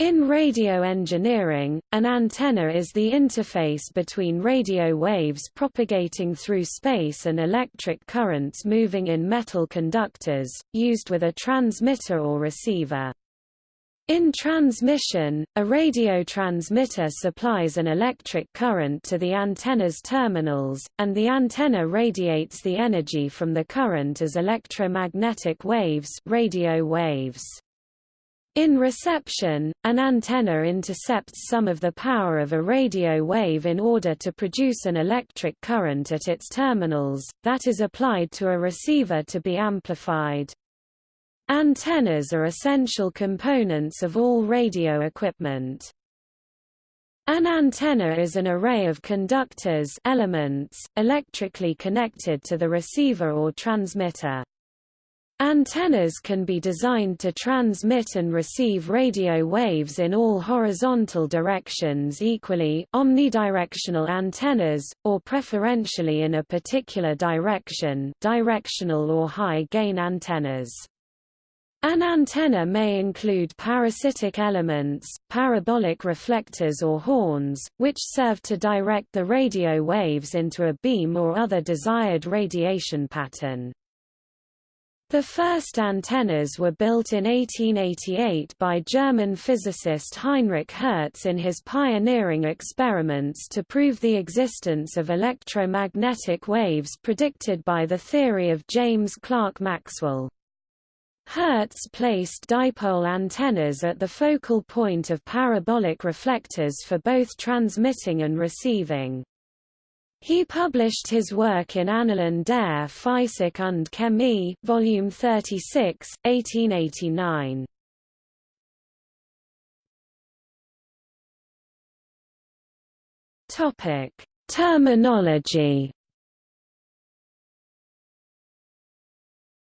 In radio engineering, an antenna is the interface between radio waves propagating through space and electric currents moving in metal conductors, used with a transmitter or receiver. In transmission, a radio transmitter supplies an electric current to the antenna's terminals, and the antenna radiates the energy from the current as electromagnetic waves, radio waves. In reception, an antenna intercepts some of the power of a radio wave in order to produce an electric current at its terminals, that is applied to a receiver to be amplified. Antennas are essential components of all radio equipment. An antenna is an array of conductors elements, electrically connected to the receiver or transmitter. Antennas can be designed to transmit and receive radio waves in all horizontal directions equally omnidirectional antennas, or preferentially in a particular direction directional or high-gain antennas. An antenna may include parasitic elements, parabolic reflectors or horns, which serve to direct the radio waves into a beam or other desired radiation pattern. The first antennas were built in 1888 by German physicist Heinrich Hertz in his pioneering experiments to prove the existence of electromagnetic waves predicted by the theory of James Clerk Maxwell. Hertz placed dipole antennas at the focal point of parabolic reflectors for both transmitting and receiving. He published his work in Annalen der Physik und Chemie, Volume 36, 1889. Topic: Terminology.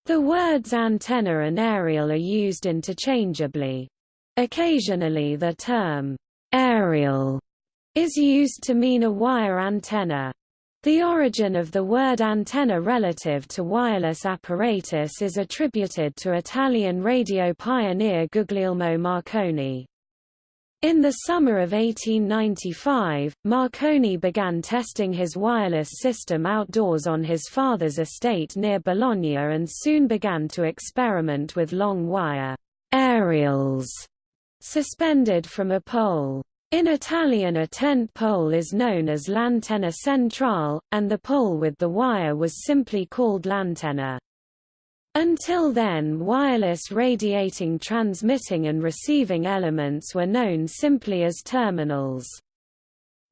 The words antenna and aerial are used interchangeably. Occasionally the term aerial is used to mean a wire antenna. The origin of the word antenna relative to wireless apparatus is attributed to Italian radio pioneer Guglielmo Marconi. In the summer of 1895, Marconi began testing his wireless system outdoors on his father's estate near Bologna and soon began to experiment with long wire aerials suspended from a pole. In Italian a tent pole is known as l'antenna centrale, and the pole with the wire was simply called l'antenna. Until then wireless radiating transmitting and receiving elements were known simply as terminals.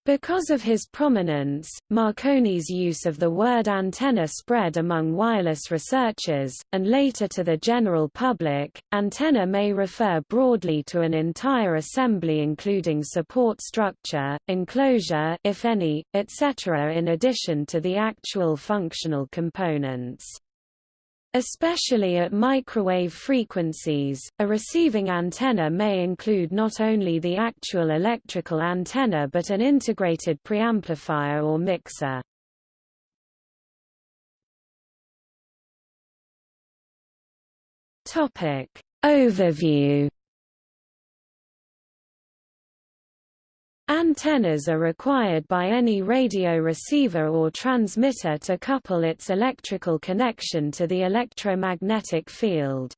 Because of his prominence, Marconi's use of the word antenna spread among wireless researchers, and later to the general public. Antenna may refer broadly to an entire assembly including support structure, enclosure if any, etc. in addition to the actual functional components. Especially at microwave frequencies, a receiving antenna may include not only the actual electrical antenna but an integrated preamplifier or mixer. Topic Overview Antennas are required by any radio receiver or transmitter to couple its electrical connection to the electromagnetic field.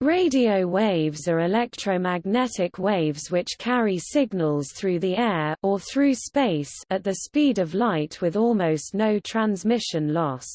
Radio waves are electromagnetic waves which carry signals through the air or through space at the speed of light with almost no transmission loss.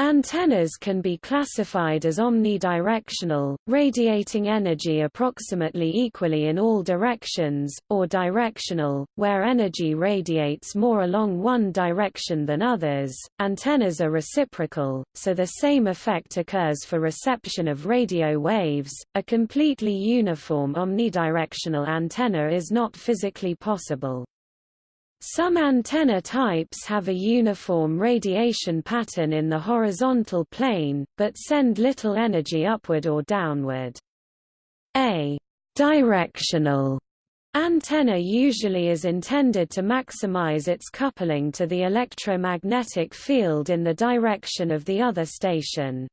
Antennas can be classified as omnidirectional, radiating energy approximately equally in all directions, or directional, where energy radiates more along one direction than others. Antennas are reciprocal, so the same effect occurs for reception of radio waves. A completely uniform omnidirectional antenna is not physically possible. Some antenna types have a uniform radiation pattern in the horizontal plane, but send little energy upward or downward. A directional antenna usually is intended to maximize its coupling to the electromagnetic field in the direction of the other station.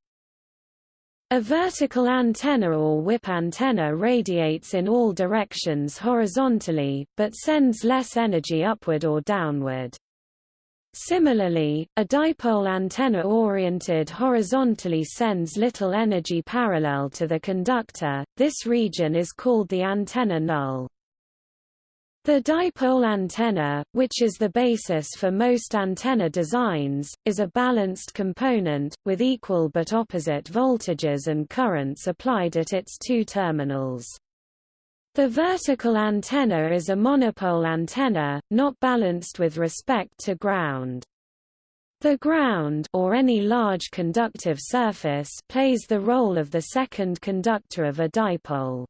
A vertical antenna or whip antenna radiates in all directions horizontally, but sends less energy upward or downward. Similarly, a dipole antenna oriented horizontally sends little energy parallel to the conductor, this region is called the antenna null. The dipole antenna, which is the basis for most antenna designs, is a balanced component, with equal but opposite voltages and currents applied at its two terminals. The vertical antenna is a monopole antenna, not balanced with respect to ground. The ground or any large conductive surface plays the role of the second conductor of a dipole.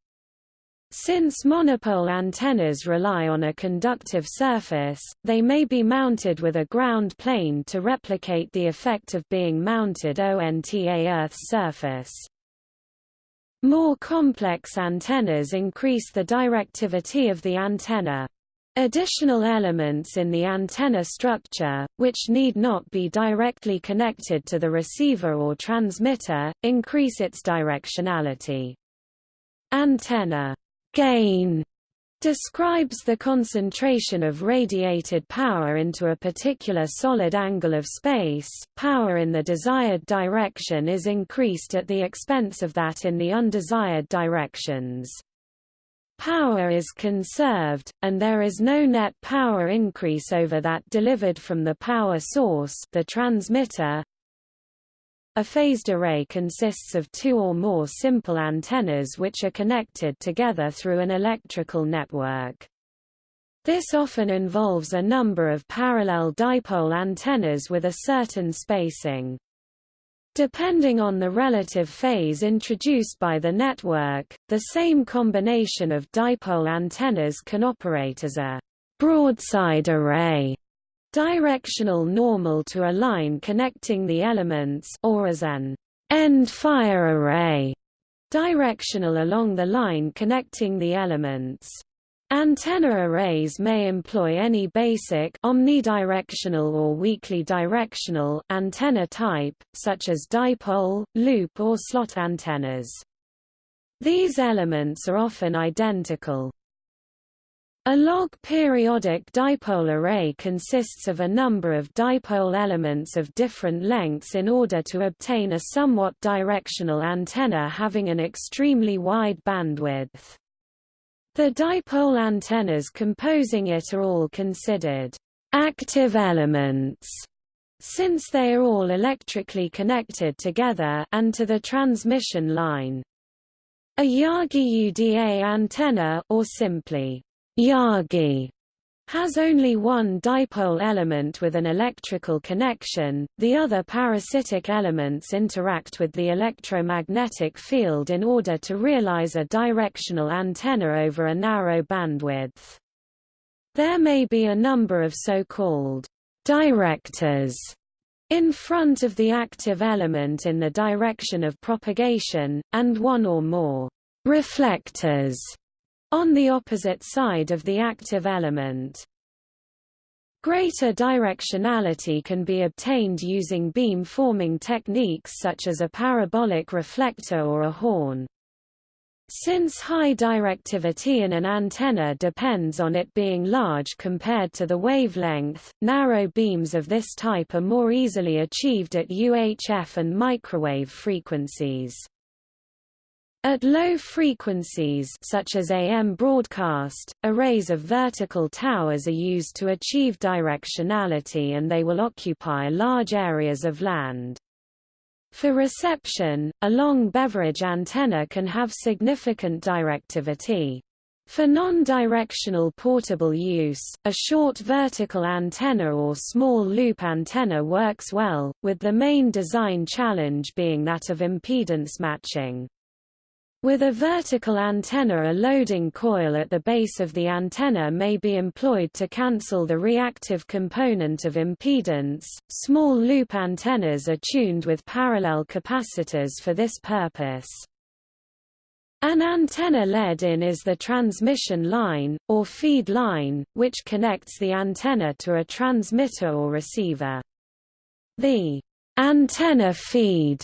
Since monopole antennas rely on a conductive surface, they may be mounted with a ground plane to replicate the effect of being mounted onto a Earth's surface. More complex antennas increase the directivity of the antenna. Additional elements in the antenna structure, which need not be directly connected to the receiver or transmitter, increase its directionality. Antenna gain describes the concentration of radiated power into a particular solid angle of space. Power in the desired direction is increased at the expense of that in the undesired directions. Power is conserved, and there is no net power increase over that delivered from the power source the transmitter, a phased array consists of two or more simple antennas which are connected together through an electrical network. This often involves a number of parallel dipole antennas with a certain spacing. Depending on the relative phase introduced by the network, the same combination of dipole antennas can operate as a broadside array directional normal to a line connecting the elements or as an end-fire array, directional along the line connecting the elements. Antenna arrays may employ any basic omnidirectional or weakly directional antenna type, such as dipole, loop or slot antennas. These elements are often identical, a log periodic dipole array consists of a number of dipole elements of different lengths in order to obtain a somewhat directional antenna having an extremely wide bandwidth. The dipole antennas composing it are all considered active elements since they are all electrically connected together and to the transmission line. A Yagi Uda antenna or simply Yagi has only one dipole element with an electrical connection, the other parasitic elements interact with the electromagnetic field in order to realize a directional antenna over a narrow bandwidth. There may be a number of so-called directors in front of the active element in the direction of propagation, and one or more reflectors on the opposite side of the active element. Greater directionality can be obtained using beam-forming techniques such as a parabolic reflector or a horn. Since high directivity in an antenna depends on it being large compared to the wavelength, narrow beams of this type are more easily achieved at UHF and microwave frequencies. At low frequencies such as AM broadcast, arrays of vertical towers are used to achieve directionality and they will occupy large areas of land. For reception, a long beverage antenna can have significant directivity. For non-directional portable use, a short vertical antenna or small loop antenna works well, with the main design challenge being that of impedance matching. With a vertical antenna a loading coil at the base of the antenna may be employed to cancel the reactive component of impedance. Small loop antennas are tuned with parallel capacitors for this purpose. An antenna lead-in is the transmission line, or feed line, which connects the antenna to a transmitter or receiver. The antenna feed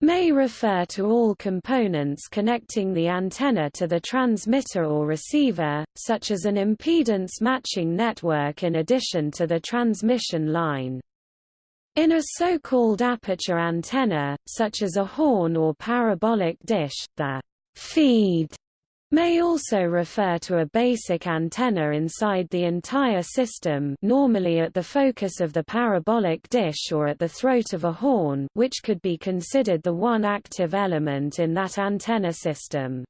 may refer to all components connecting the antenna to the transmitter or receiver, such as an impedance matching network in addition to the transmission line. In a so-called aperture antenna, such as a horn or parabolic dish, the feed may also refer to a basic antenna inside the entire system normally at the focus of the parabolic dish or at the throat of a horn which could be considered the one active element in that antenna system.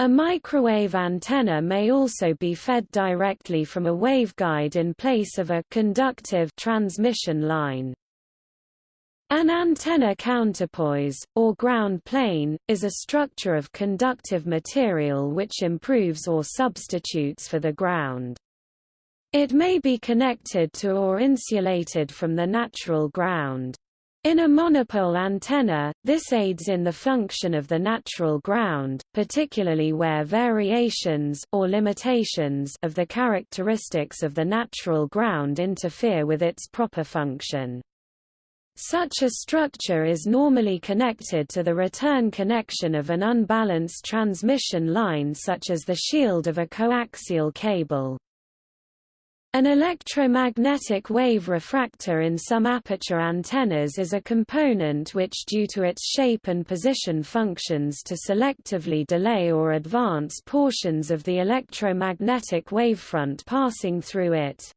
A microwave antenna may also be fed directly from a waveguide in place of a conductive transmission line. An antenna counterpoise, or ground plane, is a structure of conductive material which improves or substitutes for the ground. It may be connected to or insulated from the natural ground. In a monopole antenna, this aids in the function of the natural ground, particularly where variations or limitations of the characteristics of the natural ground interfere with its proper function. Such a structure is normally connected to the return connection of an unbalanced transmission line such as the shield of a coaxial cable. An electromagnetic wave refractor in some aperture antennas is a component which due to its shape and position functions to selectively delay or advance portions of the electromagnetic wavefront passing through it.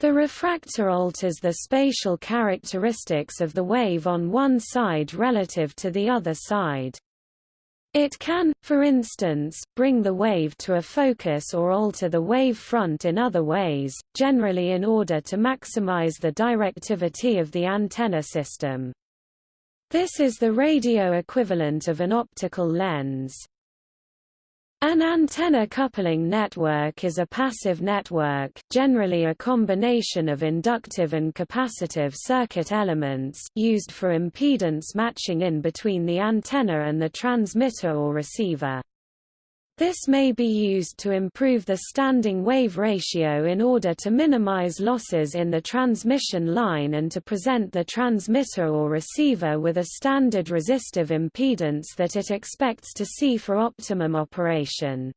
The refractor alters the spatial characteristics of the wave on one side relative to the other side. It can, for instance, bring the wave to a focus or alter the wave front in other ways, generally in order to maximize the directivity of the antenna system. This is the radio equivalent of an optical lens. An antenna coupling network is a passive network, generally a combination of inductive and capacitive circuit elements used for impedance matching in between the antenna and the transmitter or receiver. This may be used to improve the standing wave ratio in order to minimize losses in the transmission line and to present the transmitter or receiver with a standard resistive impedance that it expects to see for optimum operation.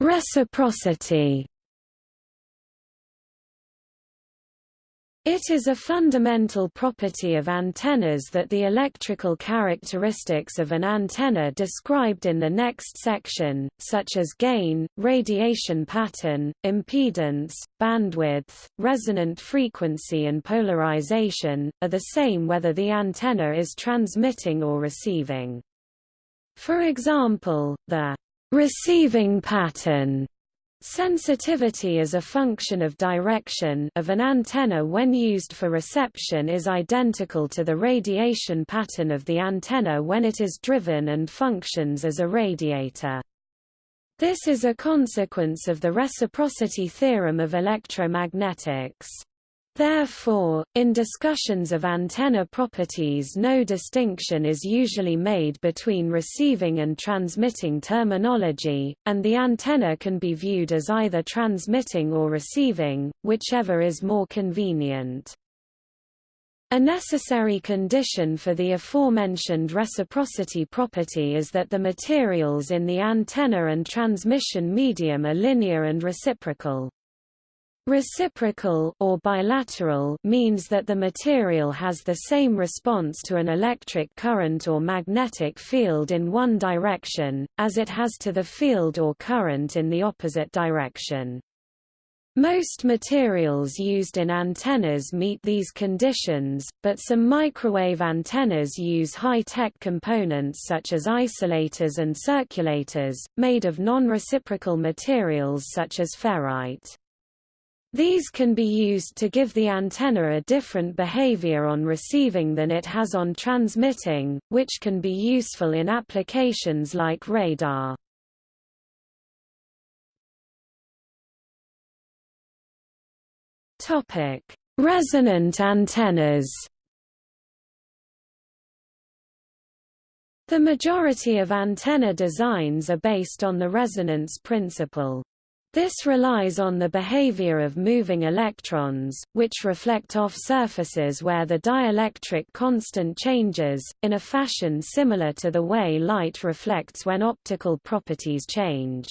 Reciprocity It is a fundamental property of antennas that the electrical characteristics of an antenna described in the next section, such as gain, radiation pattern, impedance, bandwidth, resonant frequency and polarization, are the same whether the antenna is transmitting or receiving. For example, the receiving pattern Sensitivity as a function of direction of an antenna when used for reception is identical to the radiation pattern of the antenna when it is driven and functions as a radiator. This is a consequence of the reciprocity theorem of electromagnetics. Therefore, in discussions of antenna properties no distinction is usually made between receiving and transmitting terminology, and the antenna can be viewed as either transmitting or receiving, whichever is more convenient. A necessary condition for the aforementioned reciprocity property is that the materials in the antenna and transmission medium are linear and reciprocal. Reciprocal or bilateral means that the material has the same response to an electric current or magnetic field in one direction, as it has to the field or current in the opposite direction. Most materials used in antennas meet these conditions, but some microwave antennas use high-tech components such as isolators and circulators, made of non-reciprocal materials such as ferrite. These can be used to give the antenna a different behavior on receiving than it has on transmitting, which can be useful in applications like radar. Topic: Resonant antennas. The majority of antenna designs are based on the resonance principle. This relies on the behavior of moving electrons, which reflect off surfaces where the dielectric constant changes, in a fashion similar to the way light reflects when optical properties change.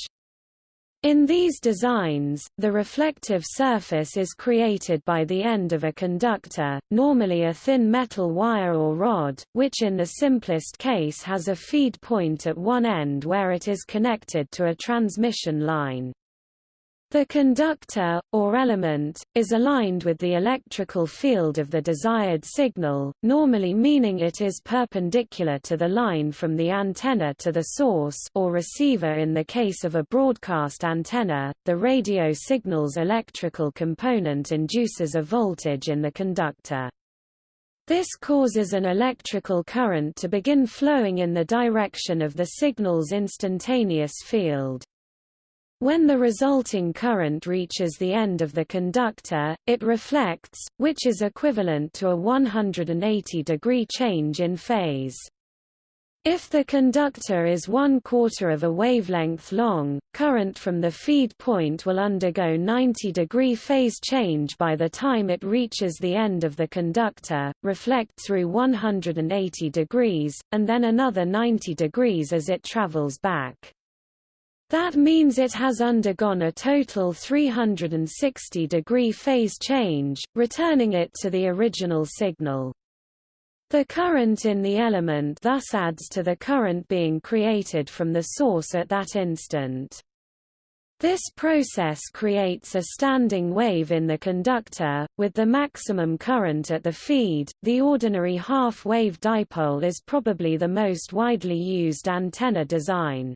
In these designs, the reflective surface is created by the end of a conductor, normally a thin metal wire or rod, which in the simplest case has a feed point at one end where it is connected to a transmission line. The conductor, or element, is aligned with the electrical field of the desired signal, normally meaning it is perpendicular to the line from the antenna to the source or receiver in the case of a broadcast antenna. The radio signal's electrical component induces a voltage in the conductor. This causes an electrical current to begin flowing in the direction of the signal's instantaneous field. When the resulting current reaches the end of the conductor, it reflects, which is equivalent to a 180-degree change in phase. If the conductor is one quarter of a wavelength long, current from the feed point will undergo 90-degree phase change by the time it reaches the end of the conductor, reflect through 180 degrees, and then another 90 degrees as it travels back. That means it has undergone a total 360-degree phase change, returning it to the original signal. The current in the element thus adds to the current being created from the source at that instant. This process creates a standing wave in the conductor, with the maximum current at the feed. The ordinary half-wave dipole is probably the most widely used antenna design.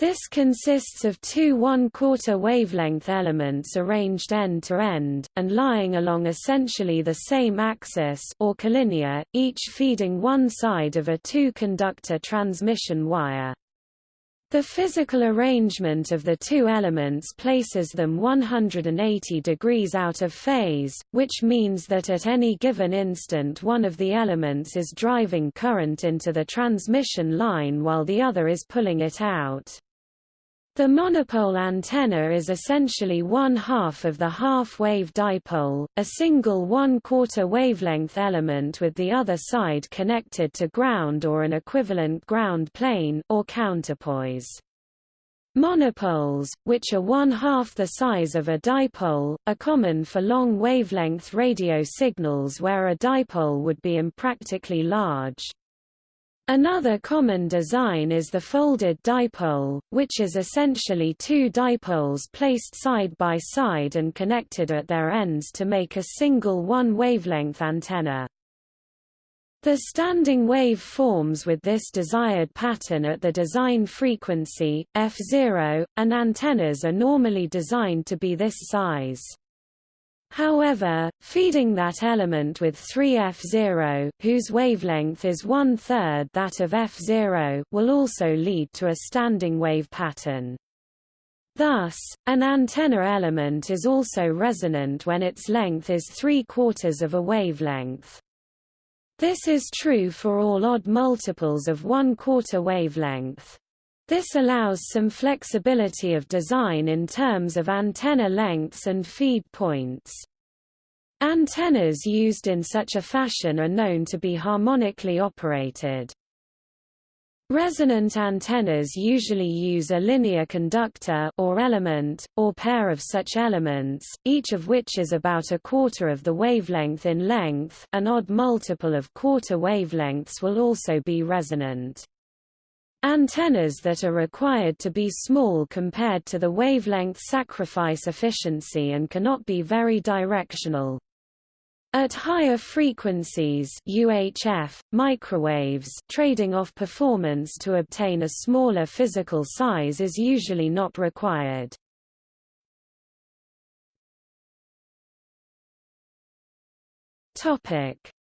This consists of two one-quarter wavelength elements arranged end-to-end, and lying along essentially the same axis or collinear, each feeding one side of a two-conductor transmission wire. The physical arrangement of the two elements places them 180 degrees out of phase, which means that at any given instant one of the elements is driving current into the transmission line while the other is pulling it out. The monopole antenna is essentially one half of the half-wave dipole, a single one-quarter wavelength element with the other side connected to ground or an equivalent ground plane or counterpoise. Monopoles, which are one-half the size of a dipole, are common for long wavelength radio signals where a dipole would be impractically large. Another common design is the folded dipole, which is essentially two dipoles placed side by side and connected at their ends to make a single one-wavelength antenna. The standing wave forms with this desired pattern at the design frequency, f0, and antennas are normally designed to be this size. However, feeding that element with 3f0, whose wavelength is one-third that of f0, will also lead to a standing wave pattern. Thus, an antenna element is also resonant when its length is three-quarters of a wavelength. This is true for all odd multiples of one-quarter wavelength. This allows some flexibility of design in terms of antenna lengths and feed points. Antennas used in such a fashion are known to be harmonically operated. Resonant antennas usually use a linear conductor or element, or pair of such elements, each of which is about a quarter of the wavelength in length an odd multiple of quarter wavelengths will also be resonant. Antennas that are required to be small compared to the wavelength sacrifice efficiency and cannot be very directional. At higher frequencies UHF, microwaves trading off performance to obtain a smaller physical size is usually not required.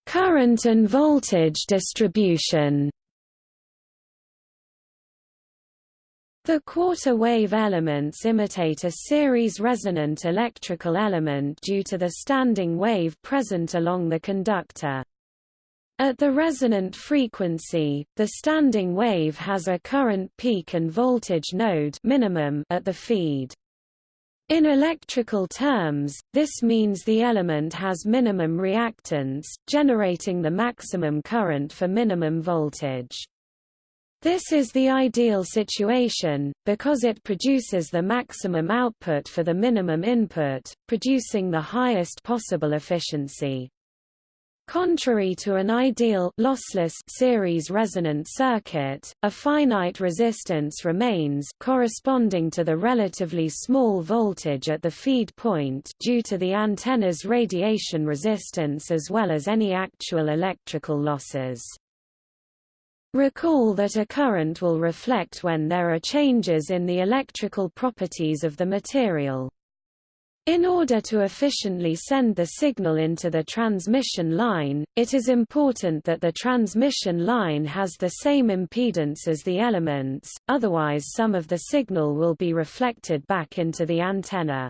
Current and voltage distribution The quarter-wave elements imitate a series resonant electrical element due to the standing wave present along the conductor. At the resonant frequency, the standing wave has a current peak and voltage node minimum at the feed. In electrical terms, this means the element has minimum reactance, generating the maximum current for minimum voltage. This is the ideal situation, because it produces the maximum output for the minimum input, producing the highest possible efficiency. Contrary to an ideal lossless series resonant circuit, a finite resistance remains corresponding to the relatively small voltage at the feed point due to the antenna's radiation resistance as well as any actual electrical losses. Recall that a current will reflect when there are changes in the electrical properties of the material. In order to efficiently send the signal into the transmission line, it is important that the transmission line has the same impedance as the elements, otherwise some of the signal will be reflected back into the antenna.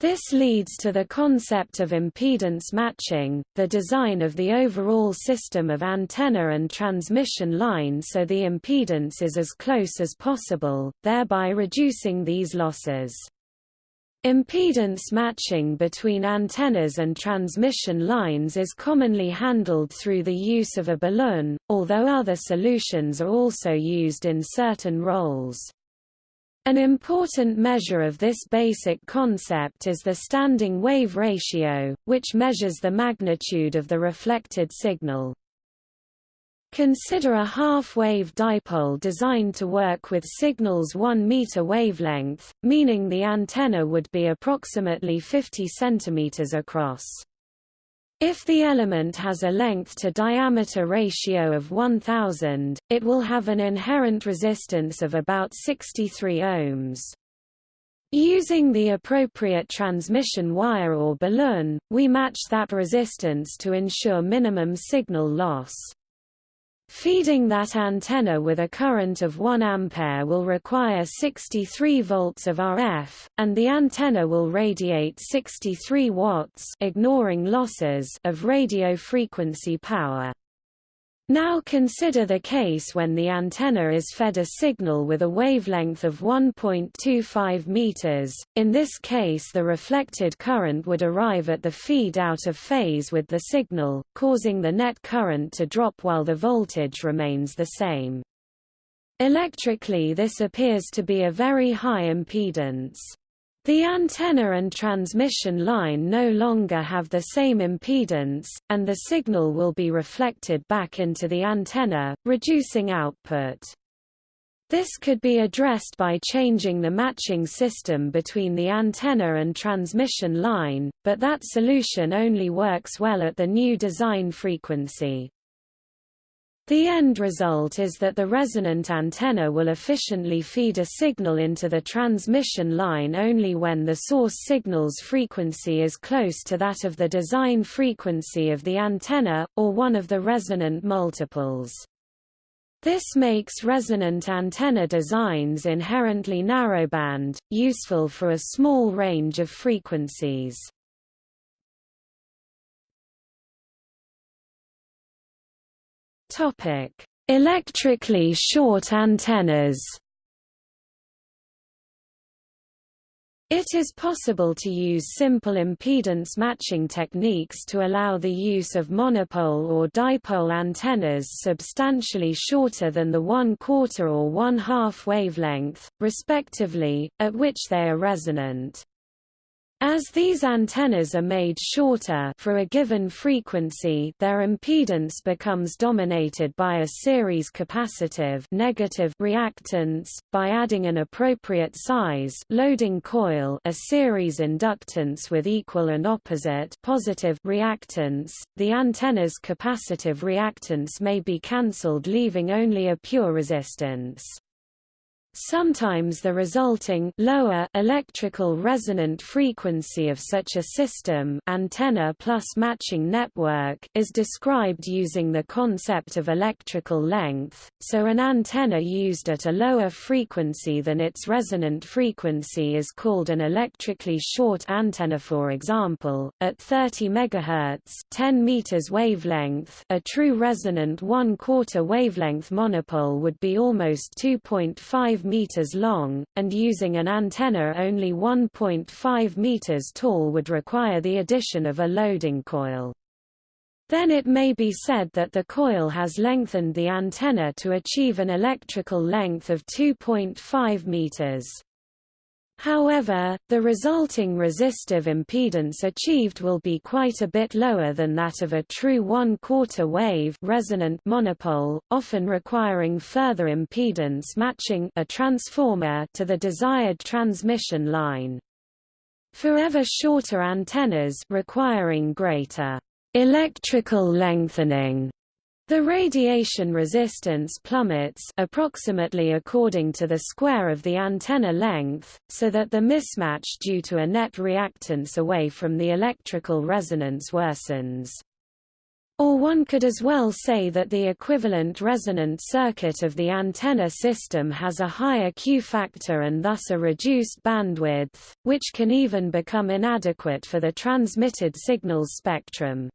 This leads to the concept of impedance matching, the design of the overall system of antenna and transmission line so the impedance is as close as possible, thereby reducing these losses. Impedance matching between antennas and transmission lines is commonly handled through the use of a balun, although other solutions are also used in certain roles. An important measure of this basic concept is the standing wave ratio, which measures the magnitude of the reflected signal. Consider a half-wave dipole designed to work with signal's 1 meter wavelength, meaning the antenna would be approximately 50 cm across. If the element has a length-to-diameter ratio of 1000, it will have an inherent resistance of about 63 ohms. Using the appropriate transmission wire or balun, we match that resistance to ensure minimum signal loss. Feeding that antenna with a current of 1 ampere will require 63 volts of RF, and the antenna will radiate 63 watts ignoring losses of radio frequency power. Now consider the case when the antenna is fed a signal with a wavelength of 1.25 meters. In this case the reflected current would arrive at the feed out of phase with the signal, causing the net current to drop while the voltage remains the same. Electrically this appears to be a very high impedance. The antenna and transmission line no longer have the same impedance, and the signal will be reflected back into the antenna, reducing output. This could be addressed by changing the matching system between the antenna and transmission line, but that solution only works well at the new design frequency. The end result is that the resonant antenna will efficiently feed a signal into the transmission line only when the source signal's frequency is close to that of the design frequency of the antenna, or one of the resonant multiples. This makes resonant antenna designs inherently narrowband, useful for a small range of frequencies. Topic: Electrically short antennas. It is possible to use simple impedance matching techniques to allow the use of monopole or dipole antennas substantially shorter than the one-quarter or one-half wavelength, respectively, at which they are resonant. As these antennas are made shorter for a given frequency their impedance becomes dominated by a series capacitive negative reactance, by adding an appropriate size loading coil a series inductance with equal and opposite positive reactance, the antenna's capacitive reactance may be cancelled leaving only a pure resistance. Sometimes the resulting lower electrical resonant frequency of such a system antenna plus matching network is described using the concept of electrical length, so an antenna used at a lower frequency than its resonant frequency is called an electrically short antenna. For example, at 30 MHz 10 meters wavelength a true resonant one-quarter wavelength monopole would be almost 2.5 5 meters long, and using an antenna only 1.5 meters tall would require the addition of a loading coil. Then it may be said that the coil has lengthened the antenna to achieve an electrical length of 2.5 meters. However, the resulting resistive impedance achieved will be quite a bit lower than that of a true one-quarter wave resonant monopole, often requiring further impedance matching a transformer to the desired transmission line. Forever shorter antennas requiring greater electrical lengthening the radiation resistance plummets approximately according to the square of the antenna length, so that the mismatch due to a net reactance away from the electrical resonance worsens. Or one could as well say that the equivalent resonant circuit of the antenna system has a higher Q factor and thus a reduced bandwidth, which can even become inadequate for the transmitted signal's spectrum.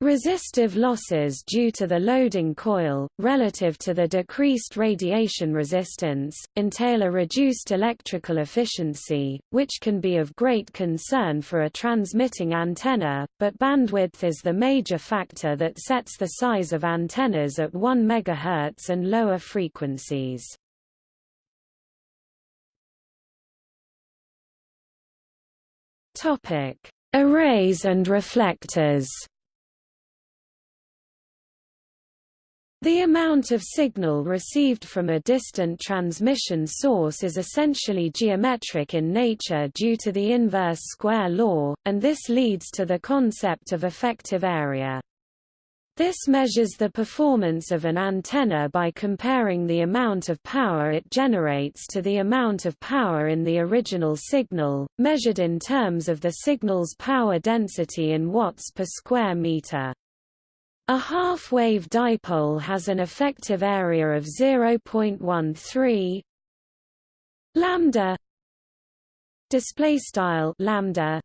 Resistive losses due to the loading coil, relative to the decreased radiation resistance, entail a reduced electrical efficiency, which can be of great concern for a transmitting antenna, but bandwidth is the major factor that sets the size of antennas at 1 MHz and lower frequencies. Arrays and reflectors The amount of signal received from a distant transmission source is essentially geometric in nature due to the inverse square law, and this leads to the concept of effective area. This measures the performance of an antenna by comparing the amount of power it generates to the amount of power in the original signal, measured in terms of the signal's power density in watts per square meter. A half-wave dipole has an effective area of 0.13 lambda display style lambda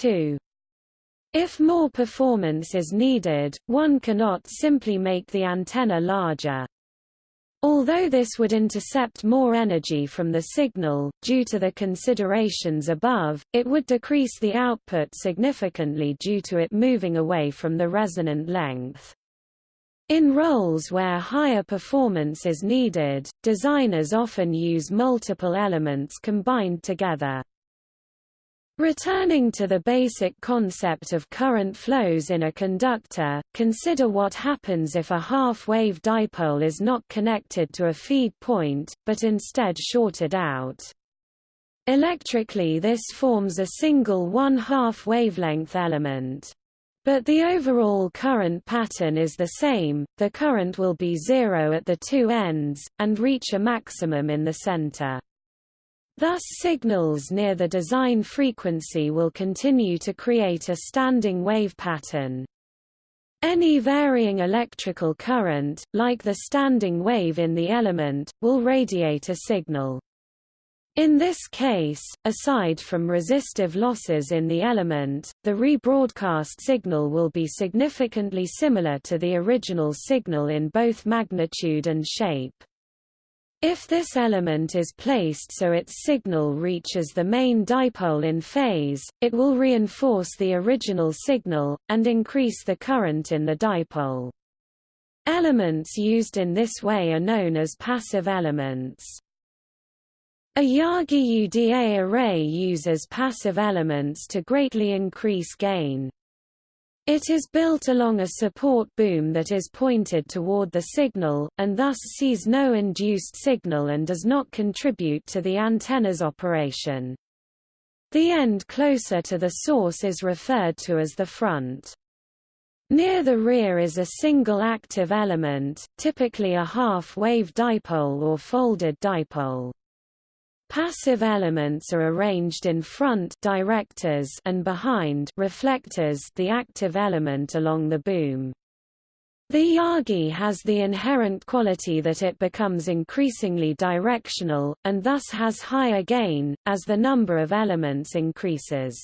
2 if more performance is needed one cannot simply make the antenna larger Although this would intercept more energy from the signal, due to the considerations above, it would decrease the output significantly due to it moving away from the resonant length. In roles where higher performance is needed, designers often use multiple elements combined together. Returning to the basic concept of current flows in a conductor, consider what happens if a half-wave dipole is not connected to a feed point, but instead shorted out. Electrically this forms a single one-half wavelength element. But the overall current pattern is the same, the current will be zero at the two ends, and reach a maximum in the center. Thus signals near the design frequency will continue to create a standing wave pattern. Any varying electrical current, like the standing wave in the element, will radiate a signal. In this case, aside from resistive losses in the element, the rebroadcast signal will be significantly similar to the original signal in both magnitude and shape. If this element is placed so its signal reaches the main dipole in phase, it will reinforce the original signal, and increase the current in the dipole. Elements used in this way are known as passive elements. A Yagi Uda array uses passive elements to greatly increase gain. It is built along a support boom that is pointed toward the signal, and thus sees no induced signal and does not contribute to the antenna's operation. The end closer to the source is referred to as the front. Near the rear is a single active element, typically a half-wave dipole or folded dipole. Passive elements are arranged in front directors and behind reflectors the active element along the boom. The Yagi has the inherent quality that it becomes increasingly directional, and thus has higher gain, as the number of elements increases.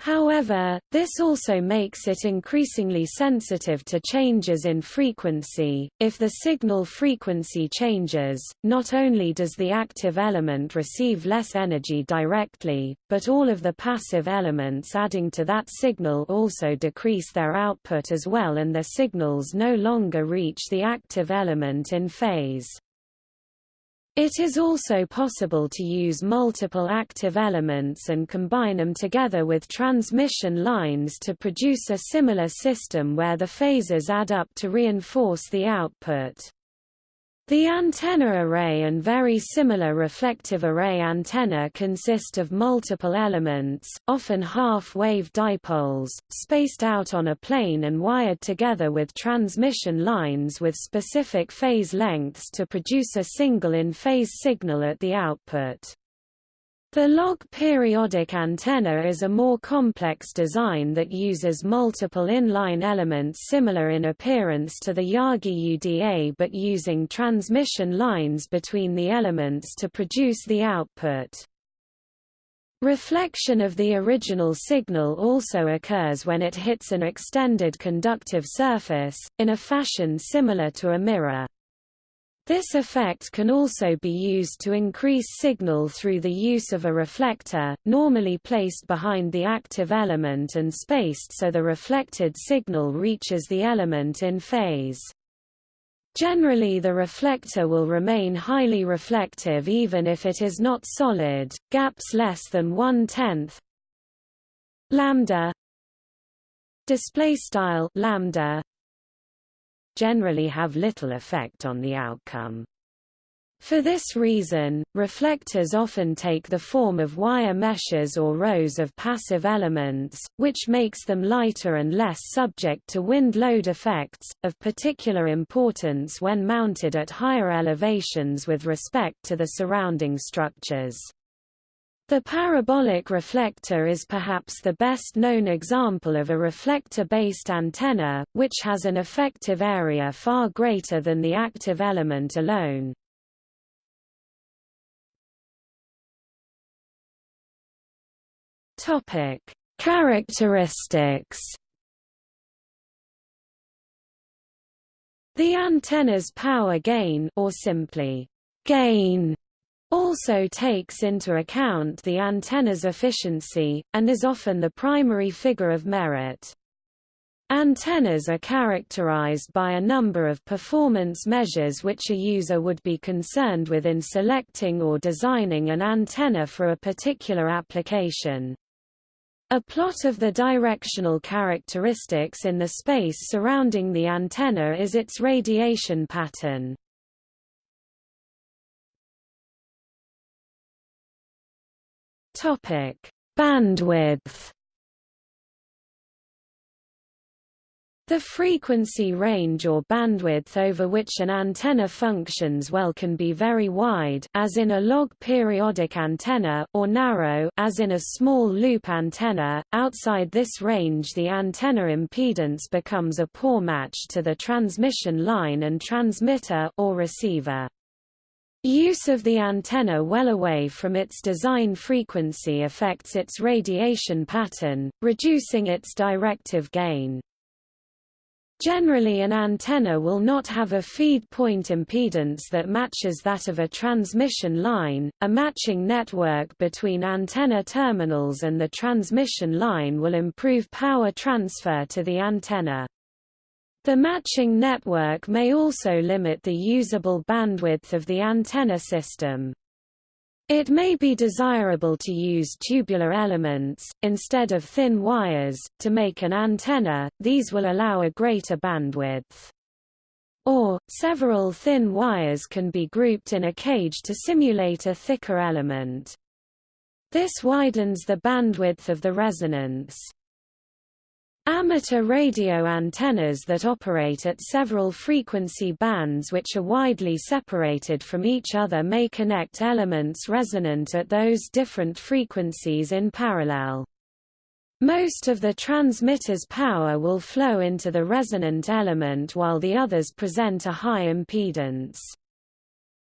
However, this also makes it increasingly sensitive to changes in frequency. If the signal frequency changes, not only does the active element receive less energy directly, but all of the passive elements adding to that signal also decrease their output as well and their signals no longer reach the active element in phase. It is also possible to use multiple active elements and combine them together with transmission lines to produce a similar system where the phases add up to reinforce the output. The antenna array and very similar reflective array antenna consist of multiple elements, often half-wave dipoles, spaced out on a plane and wired together with transmission lines with specific phase lengths to produce a single in-phase signal at the output. The log periodic antenna is a more complex design that uses multiple inline elements similar in appearance to the Yagi Uda but using transmission lines between the elements to produce the output. Reflection of the original signal also occurs when it hits an extended conductive surface, in a fashion similar to a mirror. This effect can also be used to increase signal through the use of a reflector, normally placed behind the active element and spaced so the reflected signal reaches the element in phase. Generally the reflector will remain highly reflective even if it is not solid, gaps less than one-tenth lambda display style lambda generally have little effect on the outcome. For this reason, reflectors often take the form of wire meshes or rows of passive elements, which makes them lighter and less subject to wind load effects, of particular importance when mounted at higher elevations with respect to the surrounding structures. The parabolic reflector is perhaps the best known example of a reflector-based antenna, which has an effective area far greater than the active element alone. Characteristics. The antenna's power gain or simply gain also takes into account the antenna's efficiency, and is often the primary figure of merit. Antennas are characterized by a number of performance measures which a user would be concerned with in selecting or designing an antenna for a particular application. A plot of the directional characteristics in the space surrounding the antenna is its radiation pattern. Topic: Bandwidth. The frequency range or bandwidth over which an antenna functions well can be very wide as in a log periodic antenna or narrow as in a small loop antenna. Outside this range the antenna impedance becomes a poor match to the transmission line and transmitter or receiver. Use of the antenna well away from its design frequency affects its radiation pattern, reducing its directive gain. Generally an antenna will not have a feed point impedance that matches that of a transmission line. A matching network between antenna terminals and the transmission line will improve power transfer to the antenna. The matching network may also limit the usable bandwidth of the antenna system. It may be desirable to use tubular elements, instead of thin wires, to make an antenna, these will allow a greater bandwidth. Or, several thin wires can be grouped in a cage to simulate a thicker element. This widens the bandwidth of the resonance. Amateur radio antennas that operate at several frequency bands which are widely separated from each other may connect elements resonant at those different frequencies in parallel. Most of the transmitter's power will flow into the resonant element while the others present a high impedance.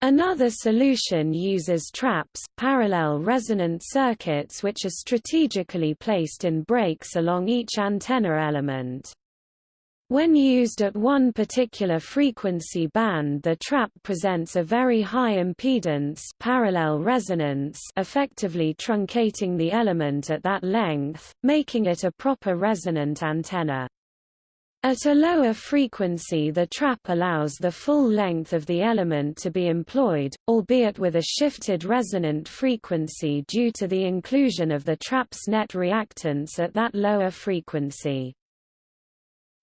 Another solution uses traps, parallel resonant circuits which are strategically placed in breaks along each antenna element. When used at one particular frequency band the trap presents a very high impedance parallel resonance effectively truncating the element at that length, making it a proper resonant antenna. At a lower frequency the trap allows the full length of the element to be employed, albeit with a shifted resonant frequency due to the inclusion of the trap's net reactance at that lower frequency.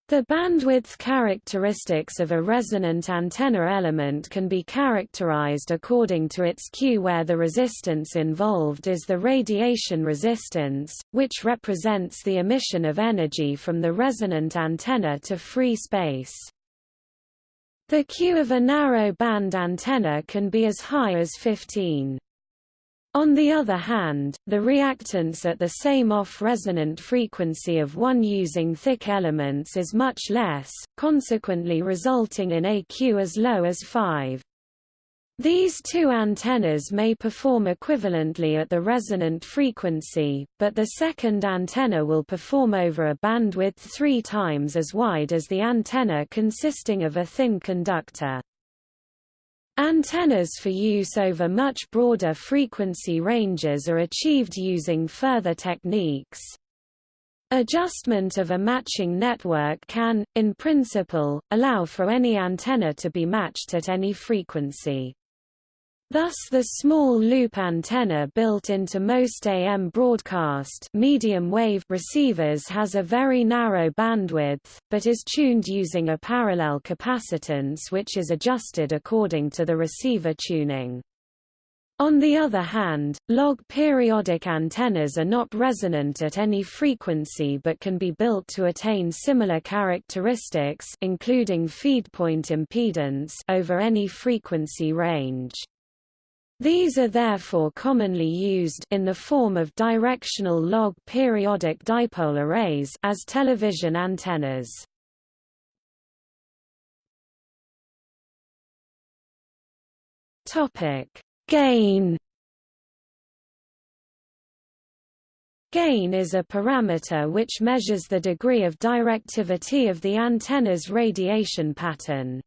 The bandwidth characteristics of a resonant antenna element can be characterized according to its Q where the resistance involved is the radiation resistance, which represents the emission of energy from the resonant antenna to free space. The Q of a narrow band antenna can be as high as 15. On the other hand, the reactance at the same off-resonant frequency of one using thick elements is much less, consequently resulting in a Q as low as 5. These two antennas may perform equivalently at the resonant frequency, but the second antenna will perform over a bandwidth three times as wide as the antenna consisting of a thin conductor. Antennas for use over much broader frequency ranges are achieved using further techniques. Adjustment of a matching network can, in principle, allow for any antenna to be matched at any frequency. Thus the small loop antenna built into most AM broadcast medium wave receivers has a very narrow bandwidth, but is tuned using a parallel capacitance which is adjusted according to the receiver tuning. On the other hand, log periodic antennas are not resonant at any frequency but can be built to attain similar characteristics including feed point impedance over any frequency range. These are therefore commonly used in the form of directional log periodic dipole arrays as television antennas. Topic: Gain Gain is a parameter which measures the degree of directivity of the antenna's radiation pattern.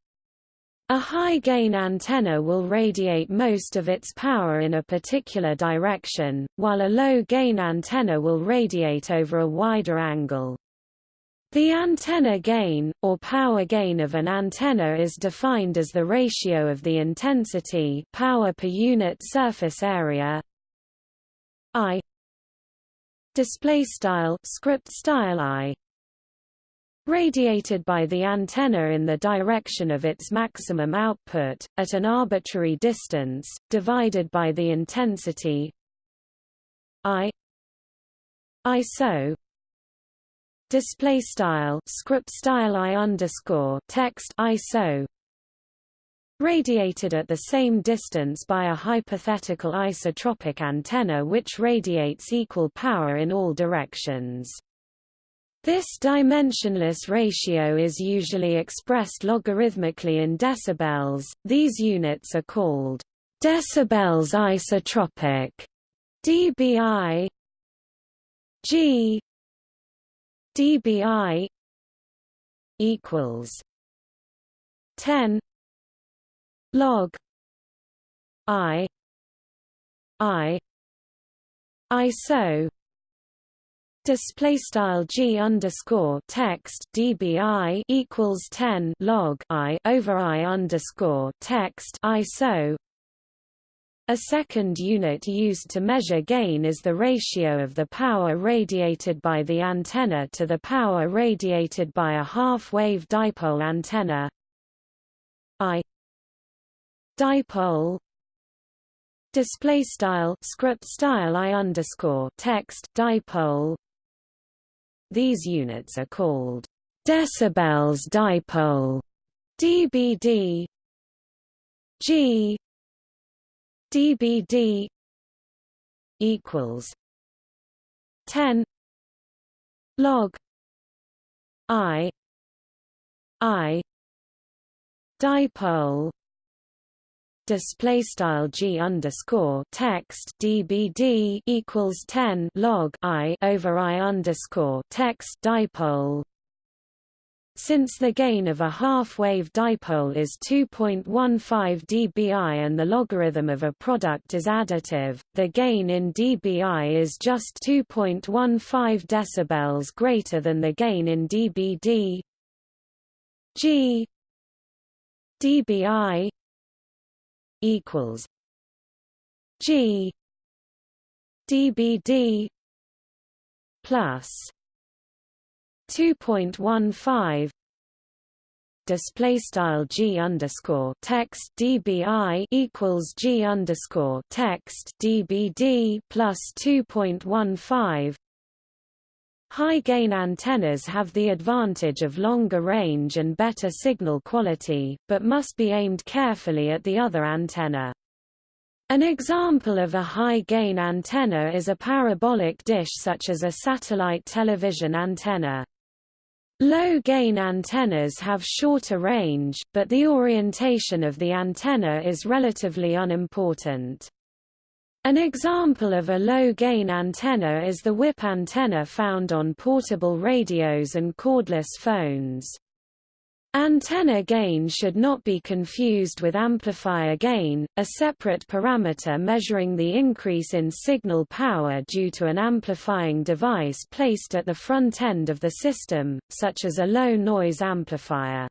A high-gain antenna will radiate most of its power in a particular direction, while a low-gain antenna will radiate over a wider angle. The antenna gain, or power gain of an antenna is defined as the ratio of the intensity power per unit surface area I display style script style I radiated by the antenna in the direction of its maximum output, at an arbitrary distance, divided by the intensity I ISO display style script style I underscore text ISO radiated at the same distance by a hypothetical isotropic antenna which radiates equal power in all directions. This dimensionless ratio is usually expressed logarithmically in decibels. These units are called decibels isotropic dBi G dBi equals 10 log I I ISO display style g underscore text dbi equals 10 log i over i underscore text iso a second unit used to measure gain is the ratio of the power radiated by the antenna to the power radiated by a half-wave dipole antenna. I dipole display style script style I underscore text dipole these units are called decibels dipole dBd G dBd equals 10 log I I dipole display style g underscore text dbd equals 10 log i over i underscore text dipole since the gain of a half-wave dipole is 2.15 dBi and the logarithm of a product is additive, the gain in dBi is just 2.15 decibels greater than the gain in dBd. G dBi equals G dBd plus 2.15 display style g underscore text dbi equals g underscore text dbd plus 2.15 High gain antennas have the advantage of longer range and better signal quality, but must be aimed carefully at the other antenna. An example of a high-gain antenna is a parabolic dish such as a satellite television antenna. Low-gain antennas have shorter range, but the orientation of the antenna is relatively unimportant. An example of a low-gain antenna is the whip antenna found on portable radios and cordless phones. Antenna gain should not be confused with amplifier gain, a separate parameter measuring the increase in signal power due to an amplifying device placed at the front end of the system, such as a low-noise amplifier.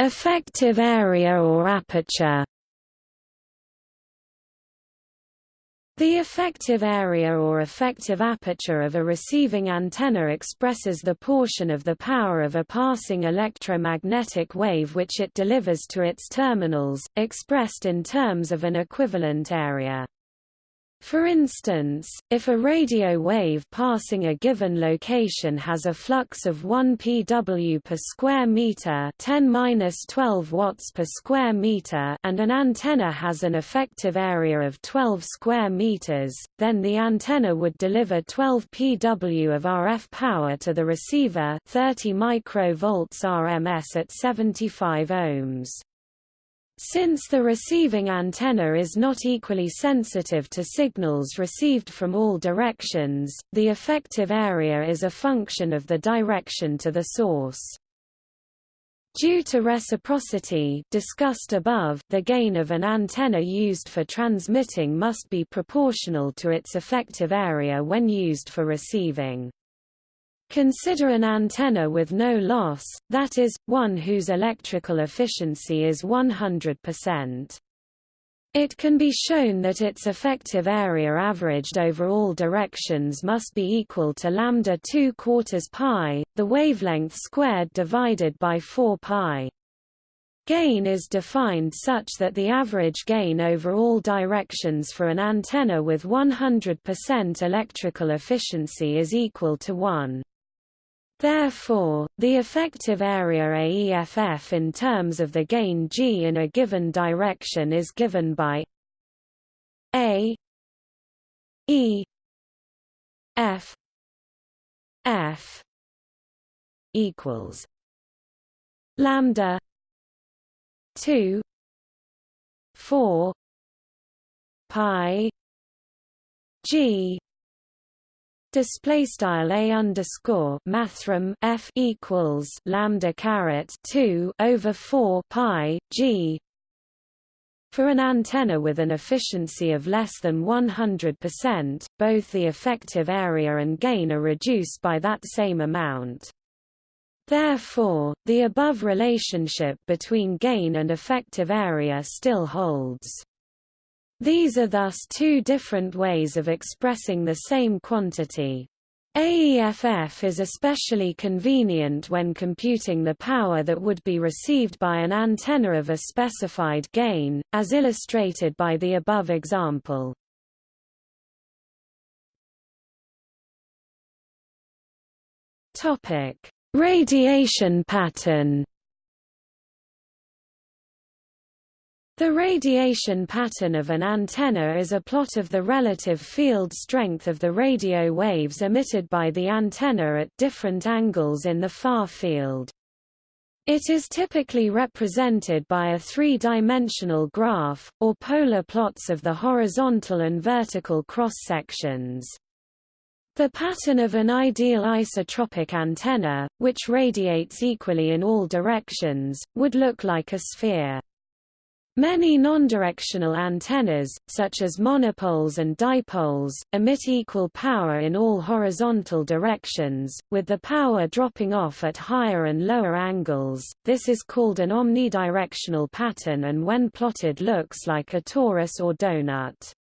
Effective area or aperture The effective area or effective aperture of a receiving antenna expresses the portion of the power of a passing electromagnetic wave which it delivers to its terminals, expressed in terms of an equivalent area. For instance, if a radio wave passing a given location has a flux of 1 pW per square meter, 10-12 watts per square meter, and an antenna has an effective area of 12 square meters, then the antenna would deliver 12 pW of RF power to the receiver, 30 microvolts RMS at 75 ohms. Since the receiving antenna is not equally sensitive to signals received from all directions, the effective area is a function of the direction to the source. Due to reciprocity discussed above, the gain of an antenna used for transmitting must be proportional to its effective area when used for receiving. Consider an antenna with no loss, that is, one whose electrical efficiency is 100%. It can be shown that its effective area averaged over all directions must be equal to lambda 2 quarters pi, the wavelength squared divided by 4 pi. Gain is defined such that the average gain over all directions for an antenna with 100% electrical efficiency is equal to 1. Therefore, the effective area AEFF in terms of the gain G in a given direction is given by A E F F equals lambda 2 4 pi G display style a underscore mathrm f equals lambda caret 2 over 4 pi g for an antenna with an efficiency of less than 100%, both the effective area and gain are reduced by that same amount. Therefore, the above relationship between gain and effective area still holds. These are thus two different ways of expressing the same quantity. AEFF is especially convenient when computing the power that would be received by an antenna of a specified gain, as illustrated by the above example. Radiation pattern The radiation pattern of an antenna is a plot of the relative field strength of the radio waves emitted by the antenna at different angles in the far field. It is typically represented by a three-dimensional graph, or polar plots of the horizontal and vertical cross-sections. The pattern of an ideal isotropic antenna, which radiates equally in all directions, would look like a sphere. Many nondirectional antennas, such as monopoles and dipoles, emit equal power in all horizontal directions, with the power dropping off at higher and lower angles. This is called an omnidirectional pattern and when plotted looks like a torus or donut.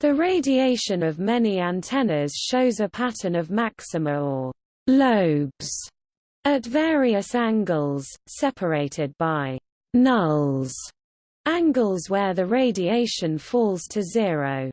The radiation of many antennas shows a pattern of maxima or lobes at various angles, separated by nulls, angles where the radiation falls to zero.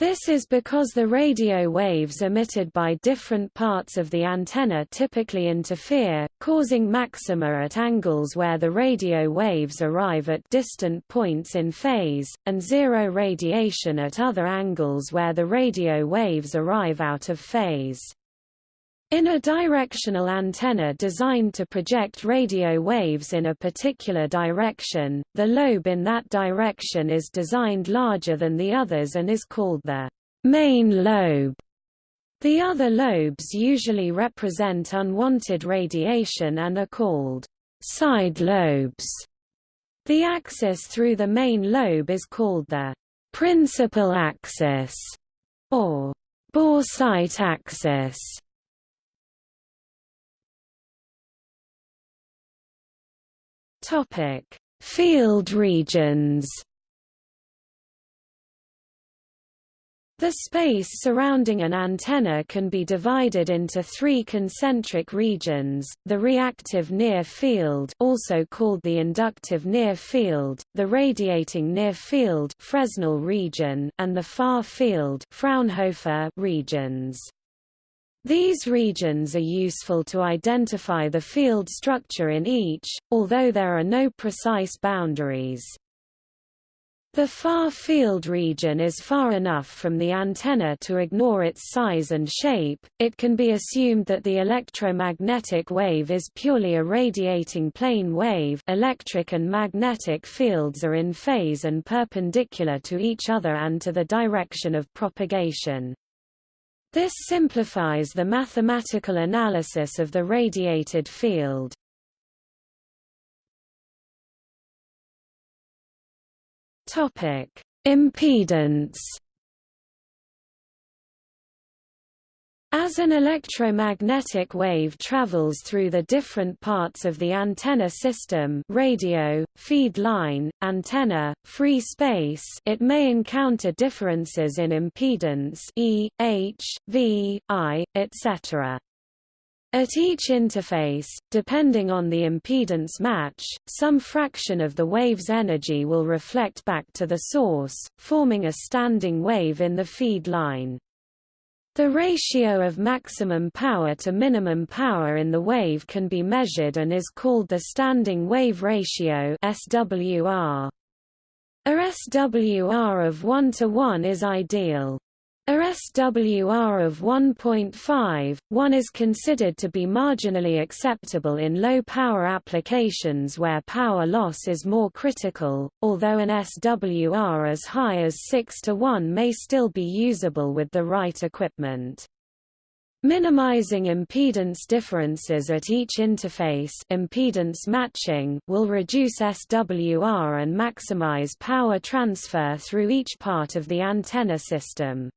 This is because the radio waves emitted by different parts of the antenna typically interfere, causing maxima at angles where the radio waves arrive at distant points in phase, and zero radiation at other angles where the radio waves arrive out of phase. In a directional antenna designed to project radio waves in a particular direction, the lobe in that direction is designed larger than the others and is called the main lobe. The other lobes usually represent unwanted radiation and are called side lobes. The axis through the main lobe is called the principal axis or boresight axis. Topic: Field regions. The space surrounding an antenna can be divided into three concentric regions, the reactive near field also called the inductive near field, the radiating near field Fresnel region, and the far field Fraunhofer regions. These regions are useful to identify the field structure in each, although there are no precise boundaries. The far field region is far enough from the antenna to ignore its size and shape, it can be assumed that the electromagnetic wave is purely a radiating plane wave electric and magnetic fields are in phase and perpendicular to each other and to the direction of propagation. This simplifies the mathematical analysis of the radiated field. Topic: Impedance As an electromagnetic wave travels through the different parts of the antenna system radio, feed line, antenna, free space it may encounter differences in impedance E, H, V, I, etc. At each interface, depending on the impedance match, some fraction of the wave's energy will reflect back to the source, forming a standing wave in the feed line. The ratio of maximum power to minimum power in the wave can be measured and is called the standing wave ratio SWR. A SWR of 1 to 1 is ideal. A SWR of 1.5, 1 is considered to be marginally acceptable in low-power applications where power loss is more critical, although an SWR as high as 6 to 1 may still be usable with the right equipment. Minimizing impedance differences at each interface impedance matching will reduce SWR and maximize power transfer through each part of the antenna system.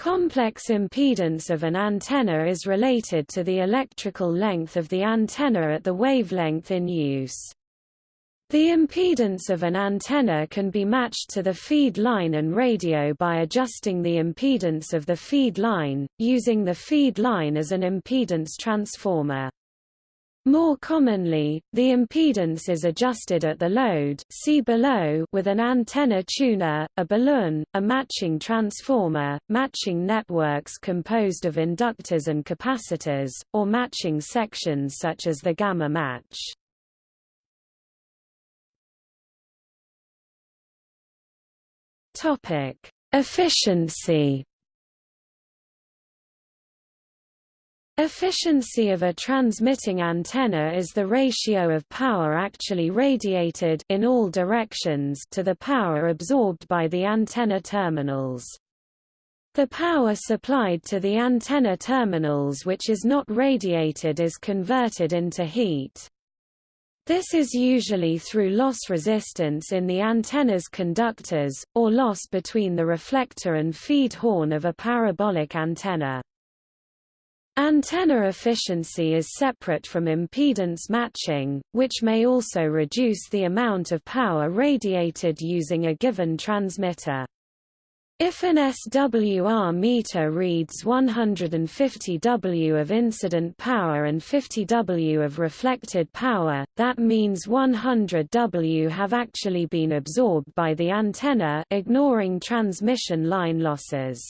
Complex impedance of an antenna is related to the electrical length of the antenna at the wavelength in use. The impedance of an antenna can be matched to the feed line and radio by adjusting the impedance of the feed line, using the feed line as an impedance transformer. More commonly, the impedance is adjusted at the load see below with an antenna tuner, a balun, a matching transformer, matching networks composed of inductors and capacitors, or matching sections such as the gamma match. Topic: Efficiency Efficiency of a transmitting antenna is the ratio of power actually radiated in all directions to the power absorbed by the antenna terminals. The power supplied to the antenna terminals which is not radiated is converted into heat. This is usually through loss resistance in the antenna's conductors, or loss between the reflector and feed horn of a parabolic antenna. Antenna efficiency is separate from impedance matching, which may also reduce the amount of power radiated using a given transmitter. If an SWR meter reads 150 W of incident power and 50 W of reflected power, that means 100 W have actually been absorbed by the antenna ignoring transmission line losses.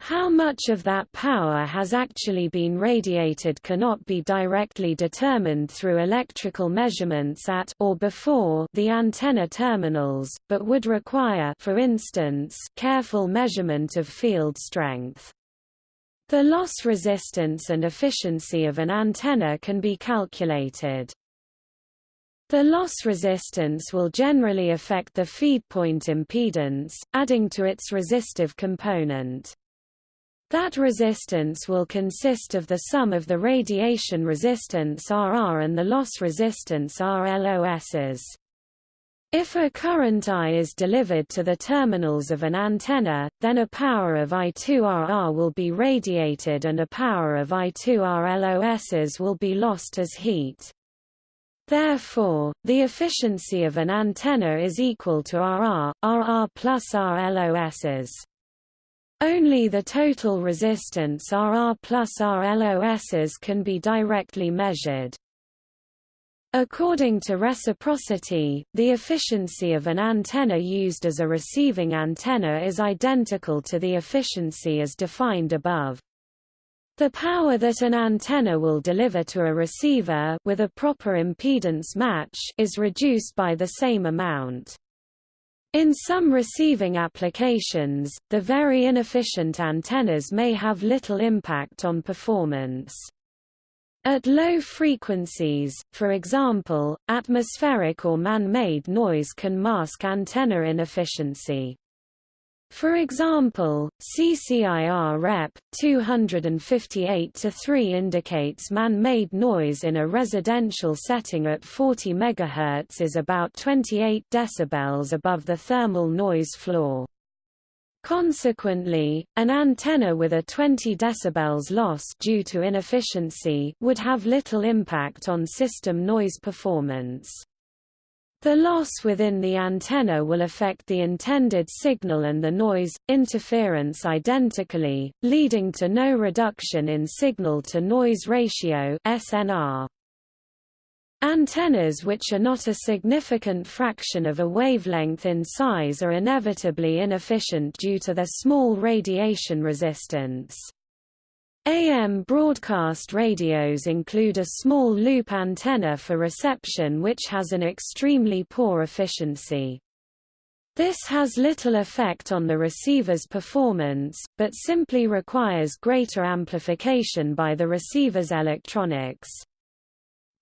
How much of that power has actually been radiated cannot be directly determined through electrical measurements at or before the antenna terminals, but would require for instance, careful measurement of field strength. The loss resistance and efficiency of an antenna can be calculated. The loss resistance will generally affect the feedpoint impedance, adding to its resistive component. That resistance will consist of the sum of the radiation resistance RR and the loss resistance RLOSs. If a current I is delivered to the terminals of an antenna, then a power of I2RR will be radiated and a power of I2RLOSs will be lost as heat. Therefore, the efficiency of an antenna is equal to RR, RR plus RLOSs. Only the total resistance RR plus RLOSs can be directly measured. According to reciprocity, the efficiency of an antenna used as a receiving antenna is identical to the efficiency as defined above. The power that an antenna will deliver to a receiver with a proper impedance match is reduced by the same amount. In some receiving applications, the very inefficient antennas may have little impact on performance. At low frequencies, for example, atmospheric or man-made noise can mask antenna inefficiency. For example, CCIR Rep. 258-3 indicates man-made noise in a residential setting at 40 MHz is about 28 dB above the thermal noise floor. Consequently, an antenna with a 20 dB loss due to inefficiency would have little impact on system noise performance. The loss within the antenna will affect the intended signal and the noise, interference identically, leading to no reduction in signal-to-noise ratio SNR. Antennas which are not a significant fraction of a wavelength in size are inevitably inefficient due to their small radiation resistance. AM broadcast radios include a small loop antenna for reception which has an extremely poor efficiency. This has little effect on the receiver's performance, but simply requires greater amplification by the receiver's electronics.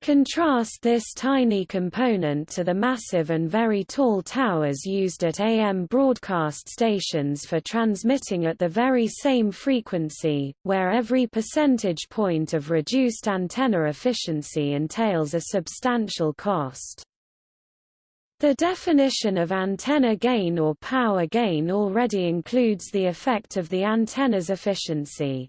Contrast this tiny component to the massive and very tall towers used at AM broadcast stations for transmitting at the very same frequency, where every percentage point of reduced antenna efficiency entails a substantial cost. The definition of antenna gain or power gain already includes the effect of the antenna's efficiency.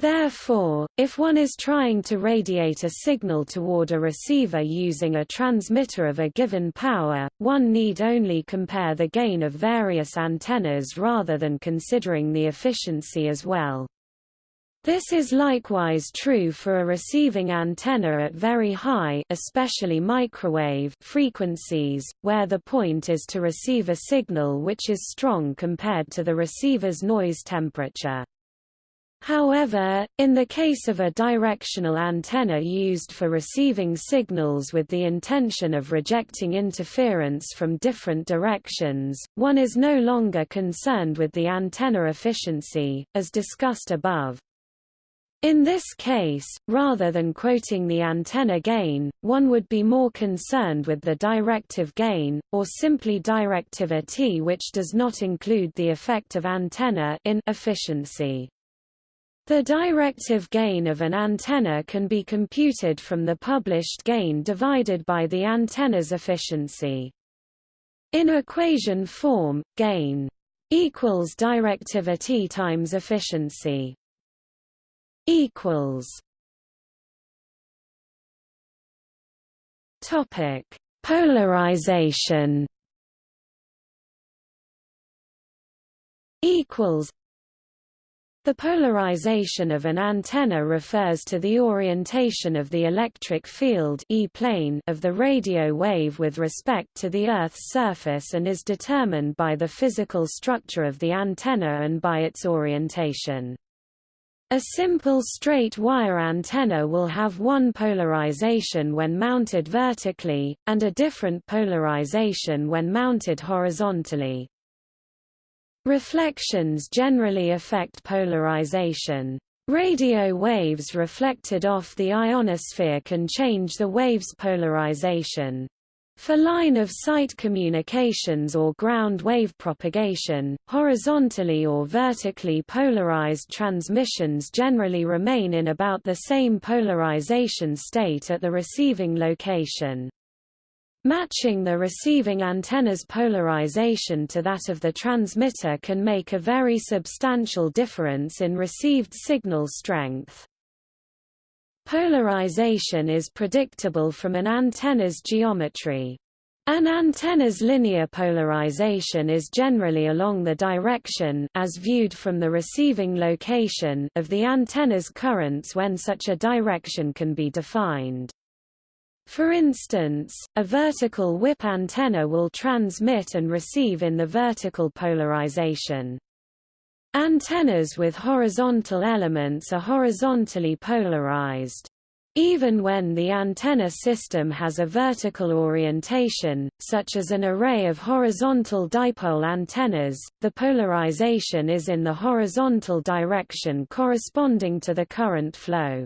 Therefore, if one is trying to radiate a signal toward a receiver using a transmitter of a given power, one need only compare the gain of various antennas rather than considering the efficiency as well. This is likewise true for a receiving antenna at very high especially microwave frequencies, where the point is to receive a signal which is strong compared to the receiver's noise temperature. However, in the case of a directional antenna used for receiving signals with the intention of rejecting interference from different directions, one is no longer concerned with the antenna efficiency, as discussed above. In this case, rather than quoting the antenna gain, one would be more concerned with the directive gain, or simply directivity which does not include the effect of antenna in efficiency. The directive gain of an antenna can be computed from the published gain divided by the antenna's efficiency. In equation form, gain equals directivity times efficiency equals topic polarization equals the polarization of an antenna refers to the orientation of the electric field e plane of the radio wave with respect to the Earth's surface and is determined by the physical structure of the antenna and by its orientation. A simple straight wire antenna will have one polarization when mounted vertically, and a different polarization when mounted horizontally. Reflections generally affect polarization. Radio waves reflected off the ionosphere can change the wave's polarization. For line-of-sight communications or ground wave propagation, horizontally or vertically polarized transmissions generally remain in about the same polarization state at the receiving location. Matching the receiving antenna's polarization to that of the transmitter can make a very substantial difference in received signal strength. Polarization is predictable from an antenna's geometry. An antenna's linear polarization is generally along the direction as viewed from the receiving location of the antenna's currents when such a direction can be defined. For instance, a vertical whip antenna will transmit and receive in the vertical polarization. Antennas with horizontal elements are horizontally polarized. Even when the antenna system has a vertical orientation, such as an array of horizontal dipole antennas, the polarization is in the horizontal direction corresponding to the current flow.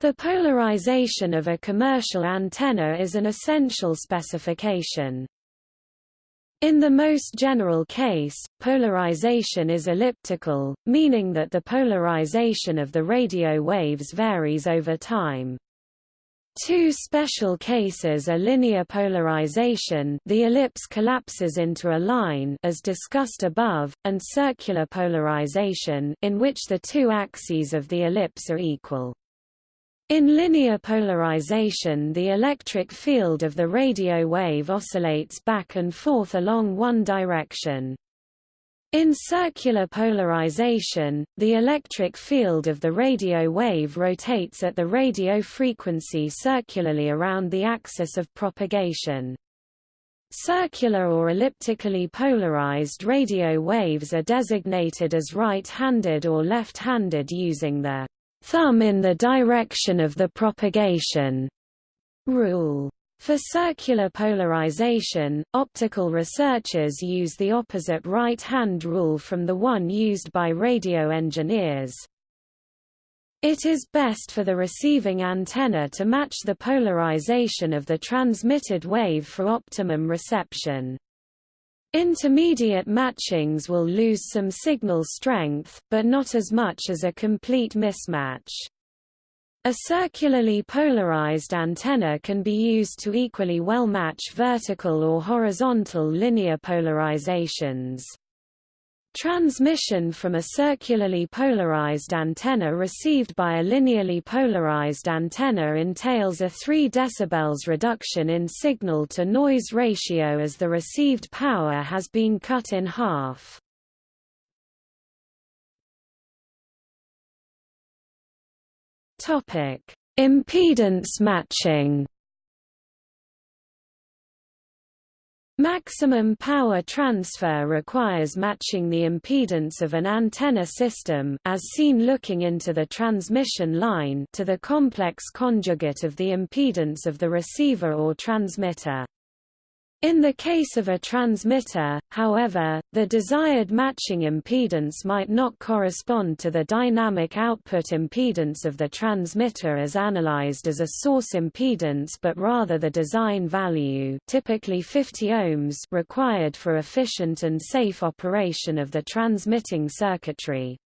The polarization of a commercial antenna is an essential specification. In the most general case, polarization is elliptical, meaning that the polarization of the radio waves varies over time. Two special cases are linear polarization the ellipse collapses into a line as discussed above, and circular polarization in which the two axes of the ellipse are equal. In linear polarization the electric field of the radio wave oscillates back and forth along one direction. In circular polarization, the electric field of the radio wave rotates at the radio frequency circularly around the axis of propagation. Circular or elliptically polarized radio waves are designated as right-handed or left-handed using the thumb in the direction of the propagation rule. For circular polarization, optical researchers use the opposite right-hand rule from the one used by radio engineers. It is best for the receiving antenna to match the polarization of the transmitted wave for optimum reception. Intermediate matchings will lose some signal strength, but not as much as a complete mismatch. A circularly polarized antenna can be used to equally well match vertical or horizontal linear polarizations. Transmission from a circularly polarized antenna received by a linearly polarized antenna entails a 3 dB reduction in signal-to-noise ratio as the received power has been cut in half. Impedance matching Maximum power transfer requires matching the impedance of an antenna system as seen looking into the transmission line to the complex conjugate of the impedance of the receiver or transmitter. In the case of a transmitter, however, the desired matching impedance might not correspond to the dynamic output impedance of the transmitter as analyzed as a source impedance but rather the design value typically 50 ohms required for efficient and safe operation of the transmitting circuitry.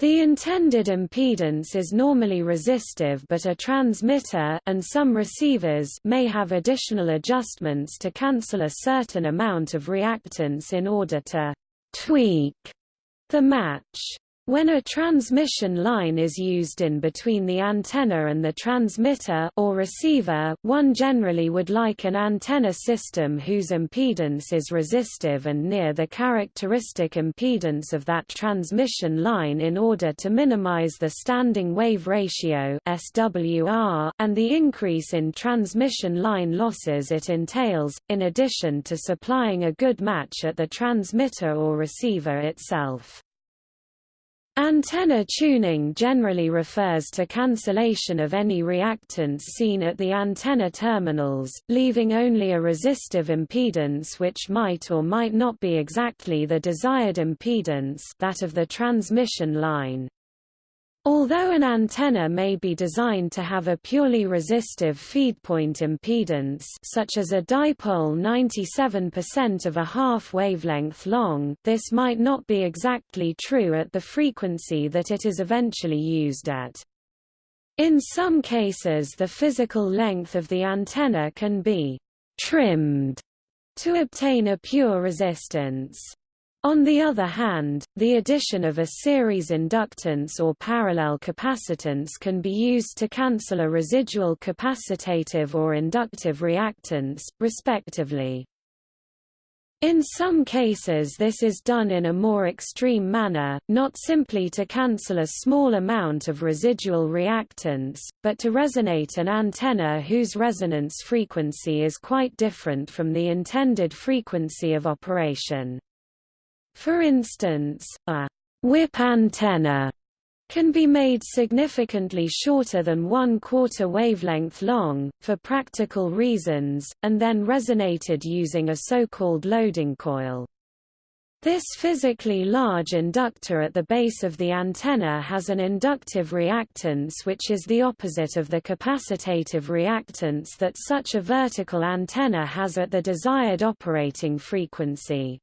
The intended impedance is normally resistive but a transmitter and some receivers may have additional adjustments to cancel a certain amount of reactance in order to tweak the match. When a transmission line is used in between the antenna and the transmitter or receiver, one generally would like an antenna system whose impedance is resistive and near the characteristic impedance of that transmission line in order to minimize the standing wave ratio SWR and the increase in transmission line losses it entails, in addition to supplying a good match at the transmitter or receiver itself. Antenna tuning generally refers to cancellation of any reactance seen at the antenna terminals, leaving only a resistive impedance which might or might not be exactly the desired impedance that of the transmission line. Although an antenna may be designed to have a purely resistive feedpoint impedance such as a dipole 97% of a half wavelength long, this might not be exactly true at the frequency that it is eventually used at. In some cases the physical length of the antenna can be trimmed to obtain a pure resistance. On the other hand, the addition of a series inductance or parallel capacitance can be used to cancel a residual capacitative or inductive reactance, respectively. In some cases this is done in a more extreme manner, not simply to cancel a small amount of residual reactance, but to resonate an antenna whose resonance frequency is quite different from the intended frequency of operation. For instance, a whip antenna can be made significantly shorter than one quarter wavelength long, for practical reasons, and then resonated using a so-called loading coil. This physically large inductor at the base of the antenna has an inductive reactance which is the opposite of the capacitative reactance that such a vertical antenna has at the desired operating frequency.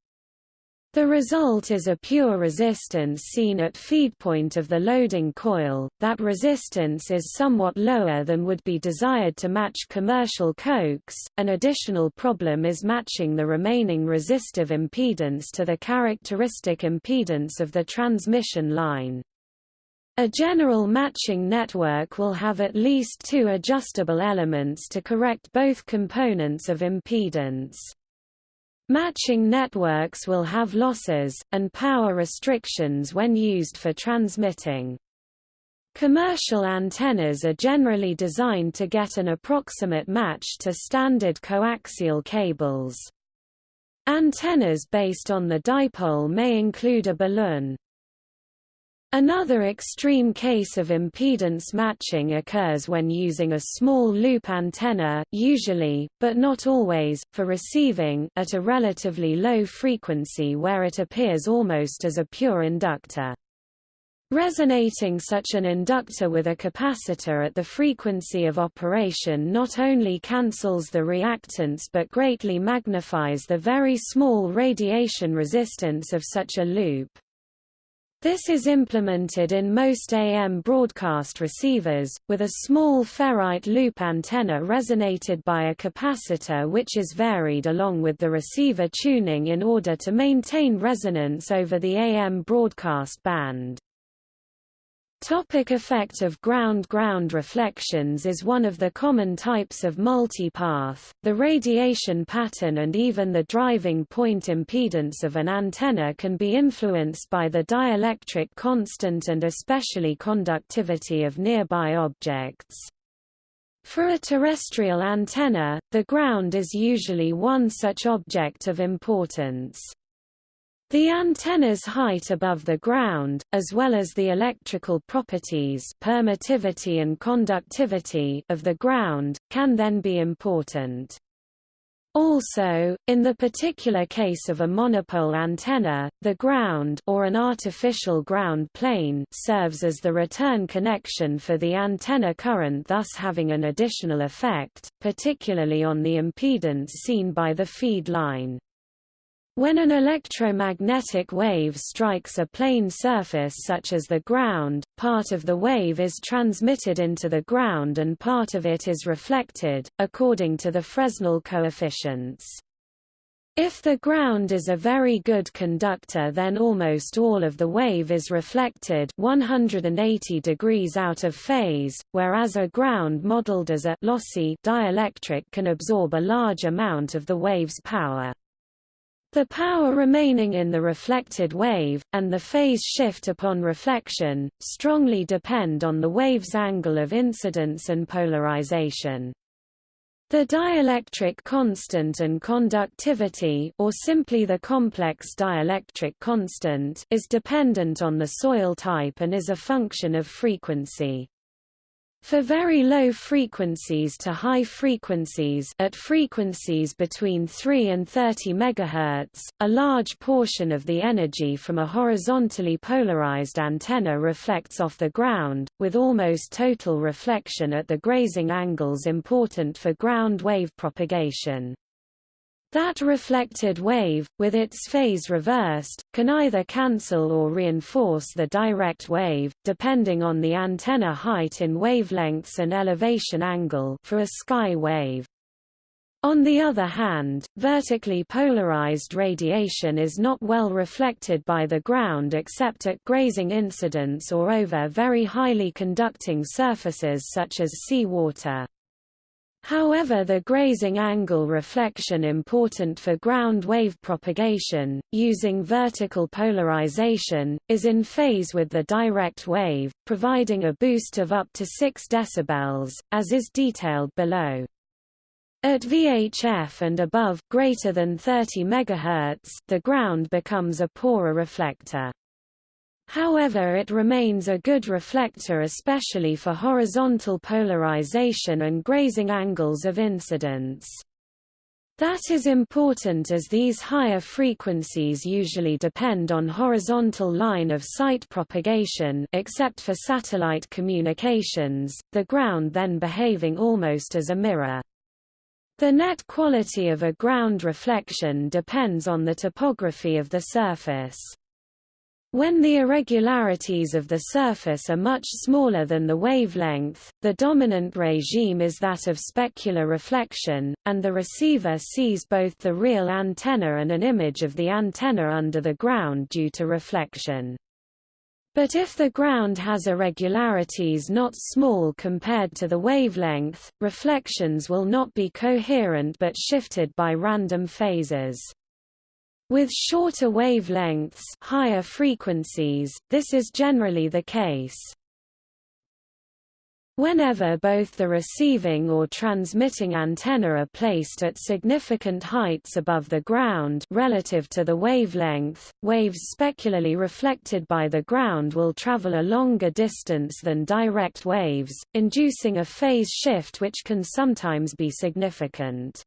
The result is a pure resistance seen at feed point of the loading coil. That resistance is somewhat lower than would be desired to match commercial coax. An additional problem is matching the remaining resistive impedance to the characteristic impedance of the transmission line. A general matching network will have at least two adjustable elements to correct both components of impedance. Matching networks will have losses, and power restrictions when used for transmitting. Commercial antennas are generally designed to get an approximate match to standard coaxial cables. Antennas based on the dipole may include a balun. Another extreme case of impedance matching occurs when using a small loop antenna usually, but not always, for receiving at a relatively low frequency where it appears almost as a pure inductor. Resonating such an inductor with a capacitor at the frequency of operation not only cancels the reactance but greatly magnifies the very small radiation resistance of such a loop. This is implemented in most AM broadcast receivers, with a small ferrite loop antenna resonated by a capacitor which is varied along with the receiver tuning in order to maintain resonance over the AM broadcast band. Topic effect of ground-ground reflections is one of the common types of multipath. The radiation pattern and even the driving point impedance of an antenna can be influenced by the dielectric constant and especially conductivity of nearby objects. For a terrestrial antenna, the ground is usually one such object of importance. The antenna's height above the ground, as well as the electrical properties permittivity and conductivity of the ground, can then be important. Also, in the particular case of a monopole antenna, the ground or an artificial ground plane serves as the return connection for the antenna current thus having an additional effect, particularly on the impedance seen by the feed line. When an electromagnetic wave strikes a plane surface such as the ground, part of the wave is transmitted into the ground and part of it is reflected, according to the Fresnel coefficients. If the ground is a very good conductor then almost all of the wave is reflected 180 degrees out of phase, whereas a ground modeled as a lossy dielectric can absorb a large amount of the wave's power. The power remaining in the reflected wave, and the phase shift upon reflection, strongly depend on the wave's angle of incidence and polarization. The dielectric constant and conductivity or simply the complex dielectric constant is dependent on the soil type and is a function of frequency. For very low frequencies to high frequencies at frequencies between 3 and 30 MHz, a large portion of the energy from a horizontally polarized antenna reflects off the ground, with almost total reflection at the grazing angles important for ground wave propagation. That reflected wave, with its phase reversed, can either cancel or reinforce the direct wave, depending on the antenna height in wavelengths and elevation angle for a sky wave. On the other hand, vertically polarized radiation is not well reflected by the ground except at grazing incidence or over very highly conducting surfaces such as seawater. However the grazing angle reflection important for ground wave propagation, using vertical polarization, is in phase with the direct wave, providing a boost of up to 6 dB, as is detailed below. At VHF and above greater than 30 MHz, the ground becomes a poorer reflector. However it remains a good reflector especially for horizontal polarization and grazing angles of incidence. That is important as these higher frequencies usually depend on horizontal line of sight propagation except for satellite communications, the ground then behaving almost as a mirror. The net quality of a ground reflection depends on the topography of the surface. When the irregularities of the surface are much smaller than the wavelength, the dominant regime is that of specular reflection, and the receiver sees both the real antenna and an image of the antenna under the ground due to reflection. But if the ground has irregularities not small compared to the wavelength, reflections will not be coherent but shifted by random phases. With shorter wavelengths higher frequencies, this is generally the case. Whenever both the receiving or transmitting antenna are placed at significant heights above the ground relative to the wavelength, waves specularly reflected by the ground will travel a longer distance than direct waves, inducing a phase shift which can sometimes be significant.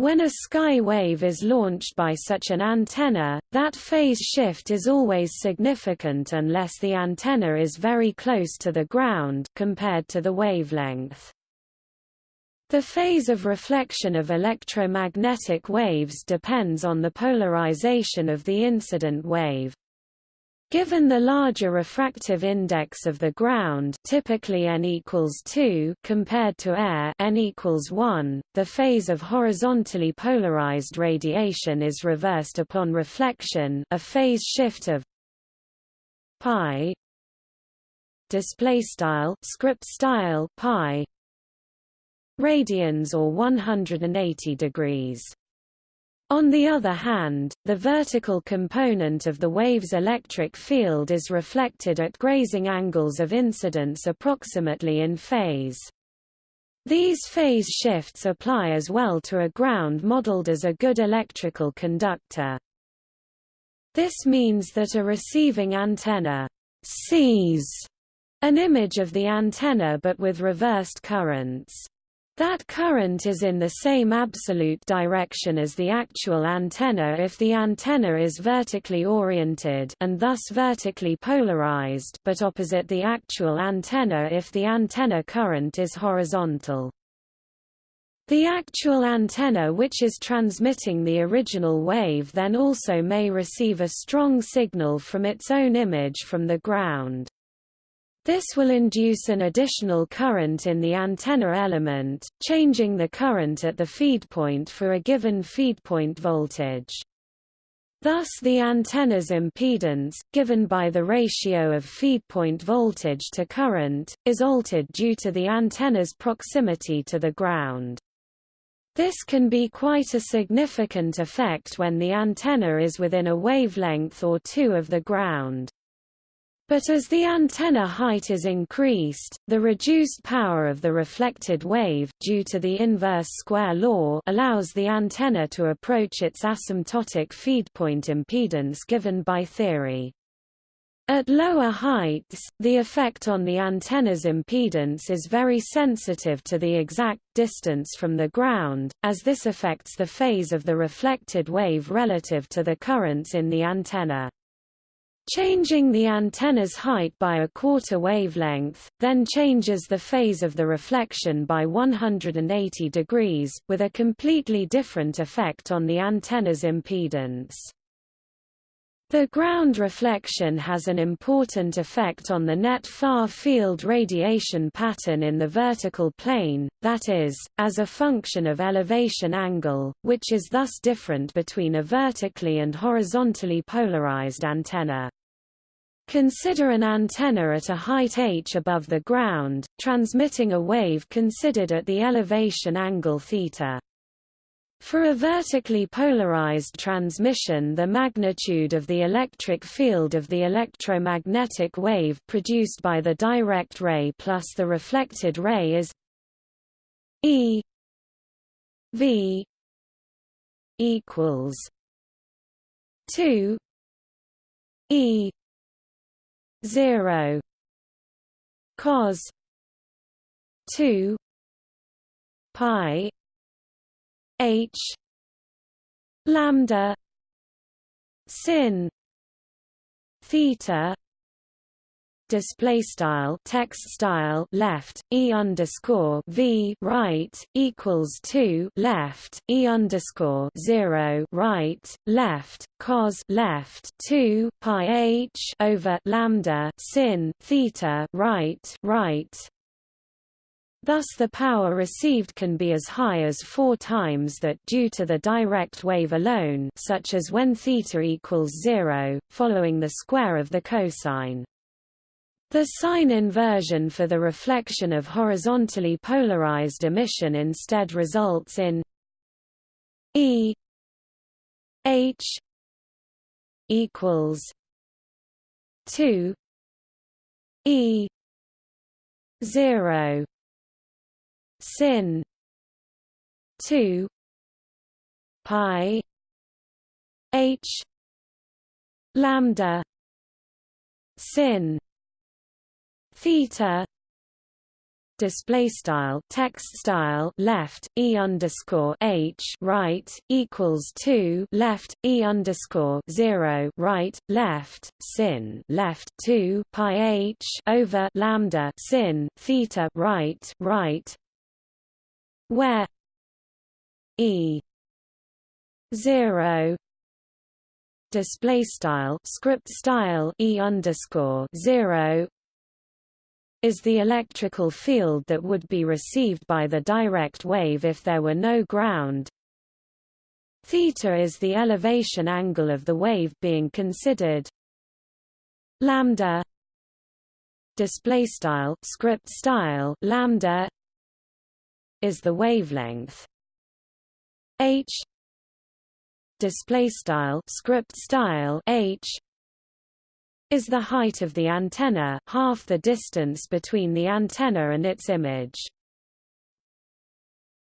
When a sky wave is launched by such an antenna, that phase shift is always significant unless the antenna is very close to the ground compared to the wavelength. The phase of reflection of electromagnetic waves depends on the polarization of the incident wave. Given the larger refractive index of the ground typically n equals 2 compared to air n equals 1, the phase of horizontally polarized radiation is reversed upon reflection a phase shift of pi display style script style pi radians or 180 degrees on the other hand, the vertical component of the wave's electric field is reflected at grazing angles of incidence approximately in phase. These phase shifts apply as well to a ground modeled as a good electrical conductor. This means that a receiving antenna sees an image of the antenna but with reversed currents. That current is in the same absolute direction as the actual antenna if the antenna is vertically oriented and thus vertically polarized but opposite the actual antenna if the antenna current is horizontal. The actual antenna which is transmitting the original wave then also may receive a strong signal from its own image from the ground. This will induce an additional current in the antenna element, changing the current at the feed point for a given feed point voltage. Thus the antenna's impedance, given by the ratio of feed point voltage to current, is altered due to the antenna's proximity to the ground. This can be quite a significant effect when the antenna is within a wavelength or two of the ground. But as the antenna height is increased, the reduced power of the reflected wave due to the inverse square law allows the antenna to approach its asymptotic feedpoint impedance given by theory. At lower heights, the effect on the antenna's impedance is very sensitive to the exact distance from the ground, as this affects the phase of the reflected wave relative to the currents in the antenna. Changing the antenna's height by a quarter wavelength, then changes the phase of the reflection by 180 degrees, with a completely different effect on the antenna's impedance. The ground reflection has an important effect on the net far-field radiation pattern in the vertical plane, that is, as a function of elevation angle, which is thus different between a vertically and horizontally polarized antenna. Consider an antenna at a height h above the ground, transmitting a wave considered at the elevation angle theta. For a vertically polarized transmission the magnitude of the electric field of the electromagnetic wave produced by the direct ray plus the reflected ray is E V equals 2 E 0 cos 2 pi h lambda sin theta display style text style left e underscore v right equals two left e underscore zero right left cos left two pi h over lambda sin theta right right Thus the power received can be as high as four times that due to the direct wave alone such as when θ equals zero, following the square of the cosine. The sign inversion for the reflection of horizontally polarized emission instead results in E H equals 2 E 0 sin 2 pi h lambda sin theta. Display style text style left e underscore h right equals two left e underscore zero right left sin left two pi h over lambda sin theta right right where e zero. Display style script style e underscore zero is the electrical field that would be received by the direct wave if there were no ground. Theta is the elevation angle of the wave being considered. Lambda display style script style lambda is the wavelength h display style script style h is the height of the antenna, half the distance between the antenna and its image.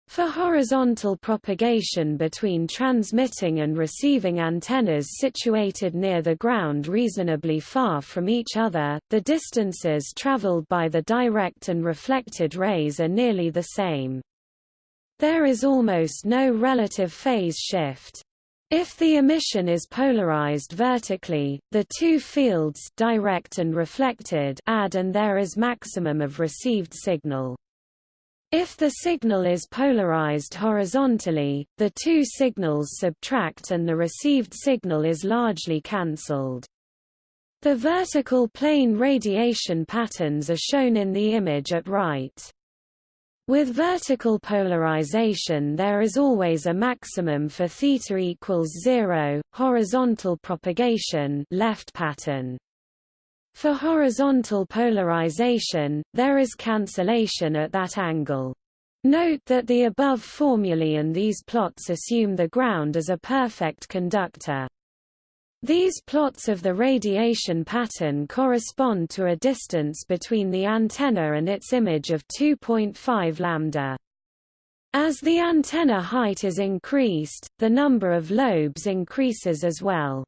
For horizontal propagation between transmitting and receiving antennas situated near the ground reasonably far from each other, the distances traveled by the direct and reflected rays are nearly the same. There is almost no relative phase shift. If the emission is polarized vertically, the two fields direct and reflected add and there is maximum of received signal. If the signal is polarized horizontally, the two signals subtract and the received signal is largely cancelled. The vertical plane radiation patterns are shown in the image at right. With vertical polarization there is always a maximum for theta equals 0, horizontal propagation left pattern. For horizontal polarization, there is cancellation at that angle. Note that the above formulae and these plots assume the ground as a perfect conductor. These plots of the radiation pattern correspond to a distance between the antenna and its image of 2.5 lambda. As the antenna height is increased, the number of lobes increases as well.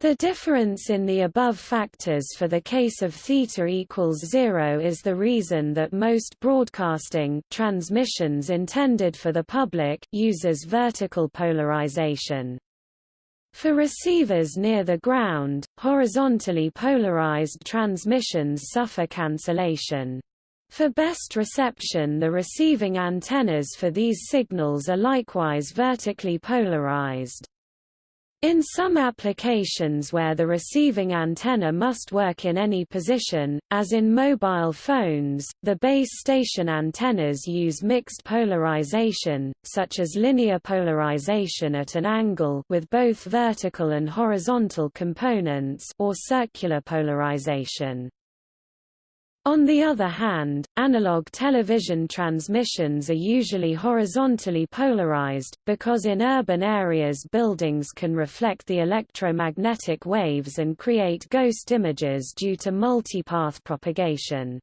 The difference in the above factors for the case of theta equals 0 is the reason that most broadcasting transmissions intended for the public uses vertical polarization. For receivers near the ground, horizontally polarized transmissions suffer cancellation. For best reception the receiving antennas for these signals are likewise vertically polarized. In some applications where the receiving antenna must work in any position, as in mobile phones, the base station antennas use mixed polarization, such as linear polarization at an angle with both vertical and horizontal components or circular polarization. On the other hand, analog television transmissions are usually horizontally polarized, because in urban areas buildings can reflect the electromagnetic waves and create ghost images due to multipath propagation.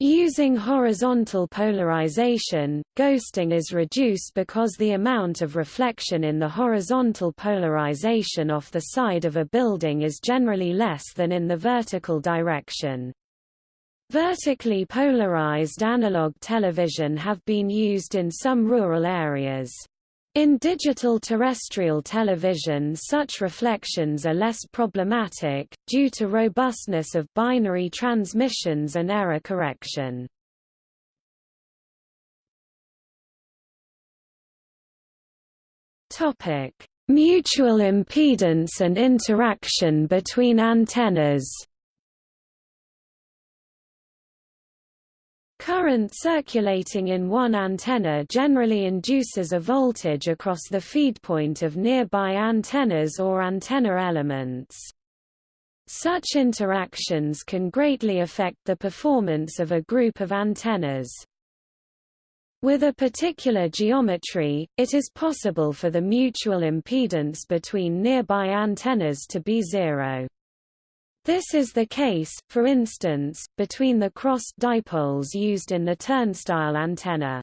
Using horizontal polarization, ghosting is reduced because the amount of reflection in the horizontal polarization off the side of a building is generally less than in the vertical direction. Vertically polarized analog television have been used in some rural areas. In digital terrestrial television such reflections are less problematic, due to robustness of binary transmissions and error correction. Mutual impedance and interaction between antennas Current circulating in one antenna generally induces a voltage across the feed point of nearby antennas or antenna elements. Such interactions can greatly affect the performance of a group of antennas. With a particular geometry, it is possible for the mutual impedance between nearby antennas to be zero. This is the case, for instance, between the crossed dipoles used in the turnstile antenna.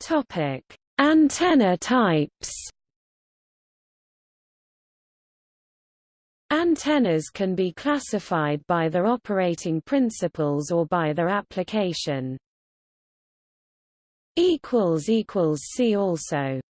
Topic: Antenna types. Antennas can be classified by their operating principles or by their application. See also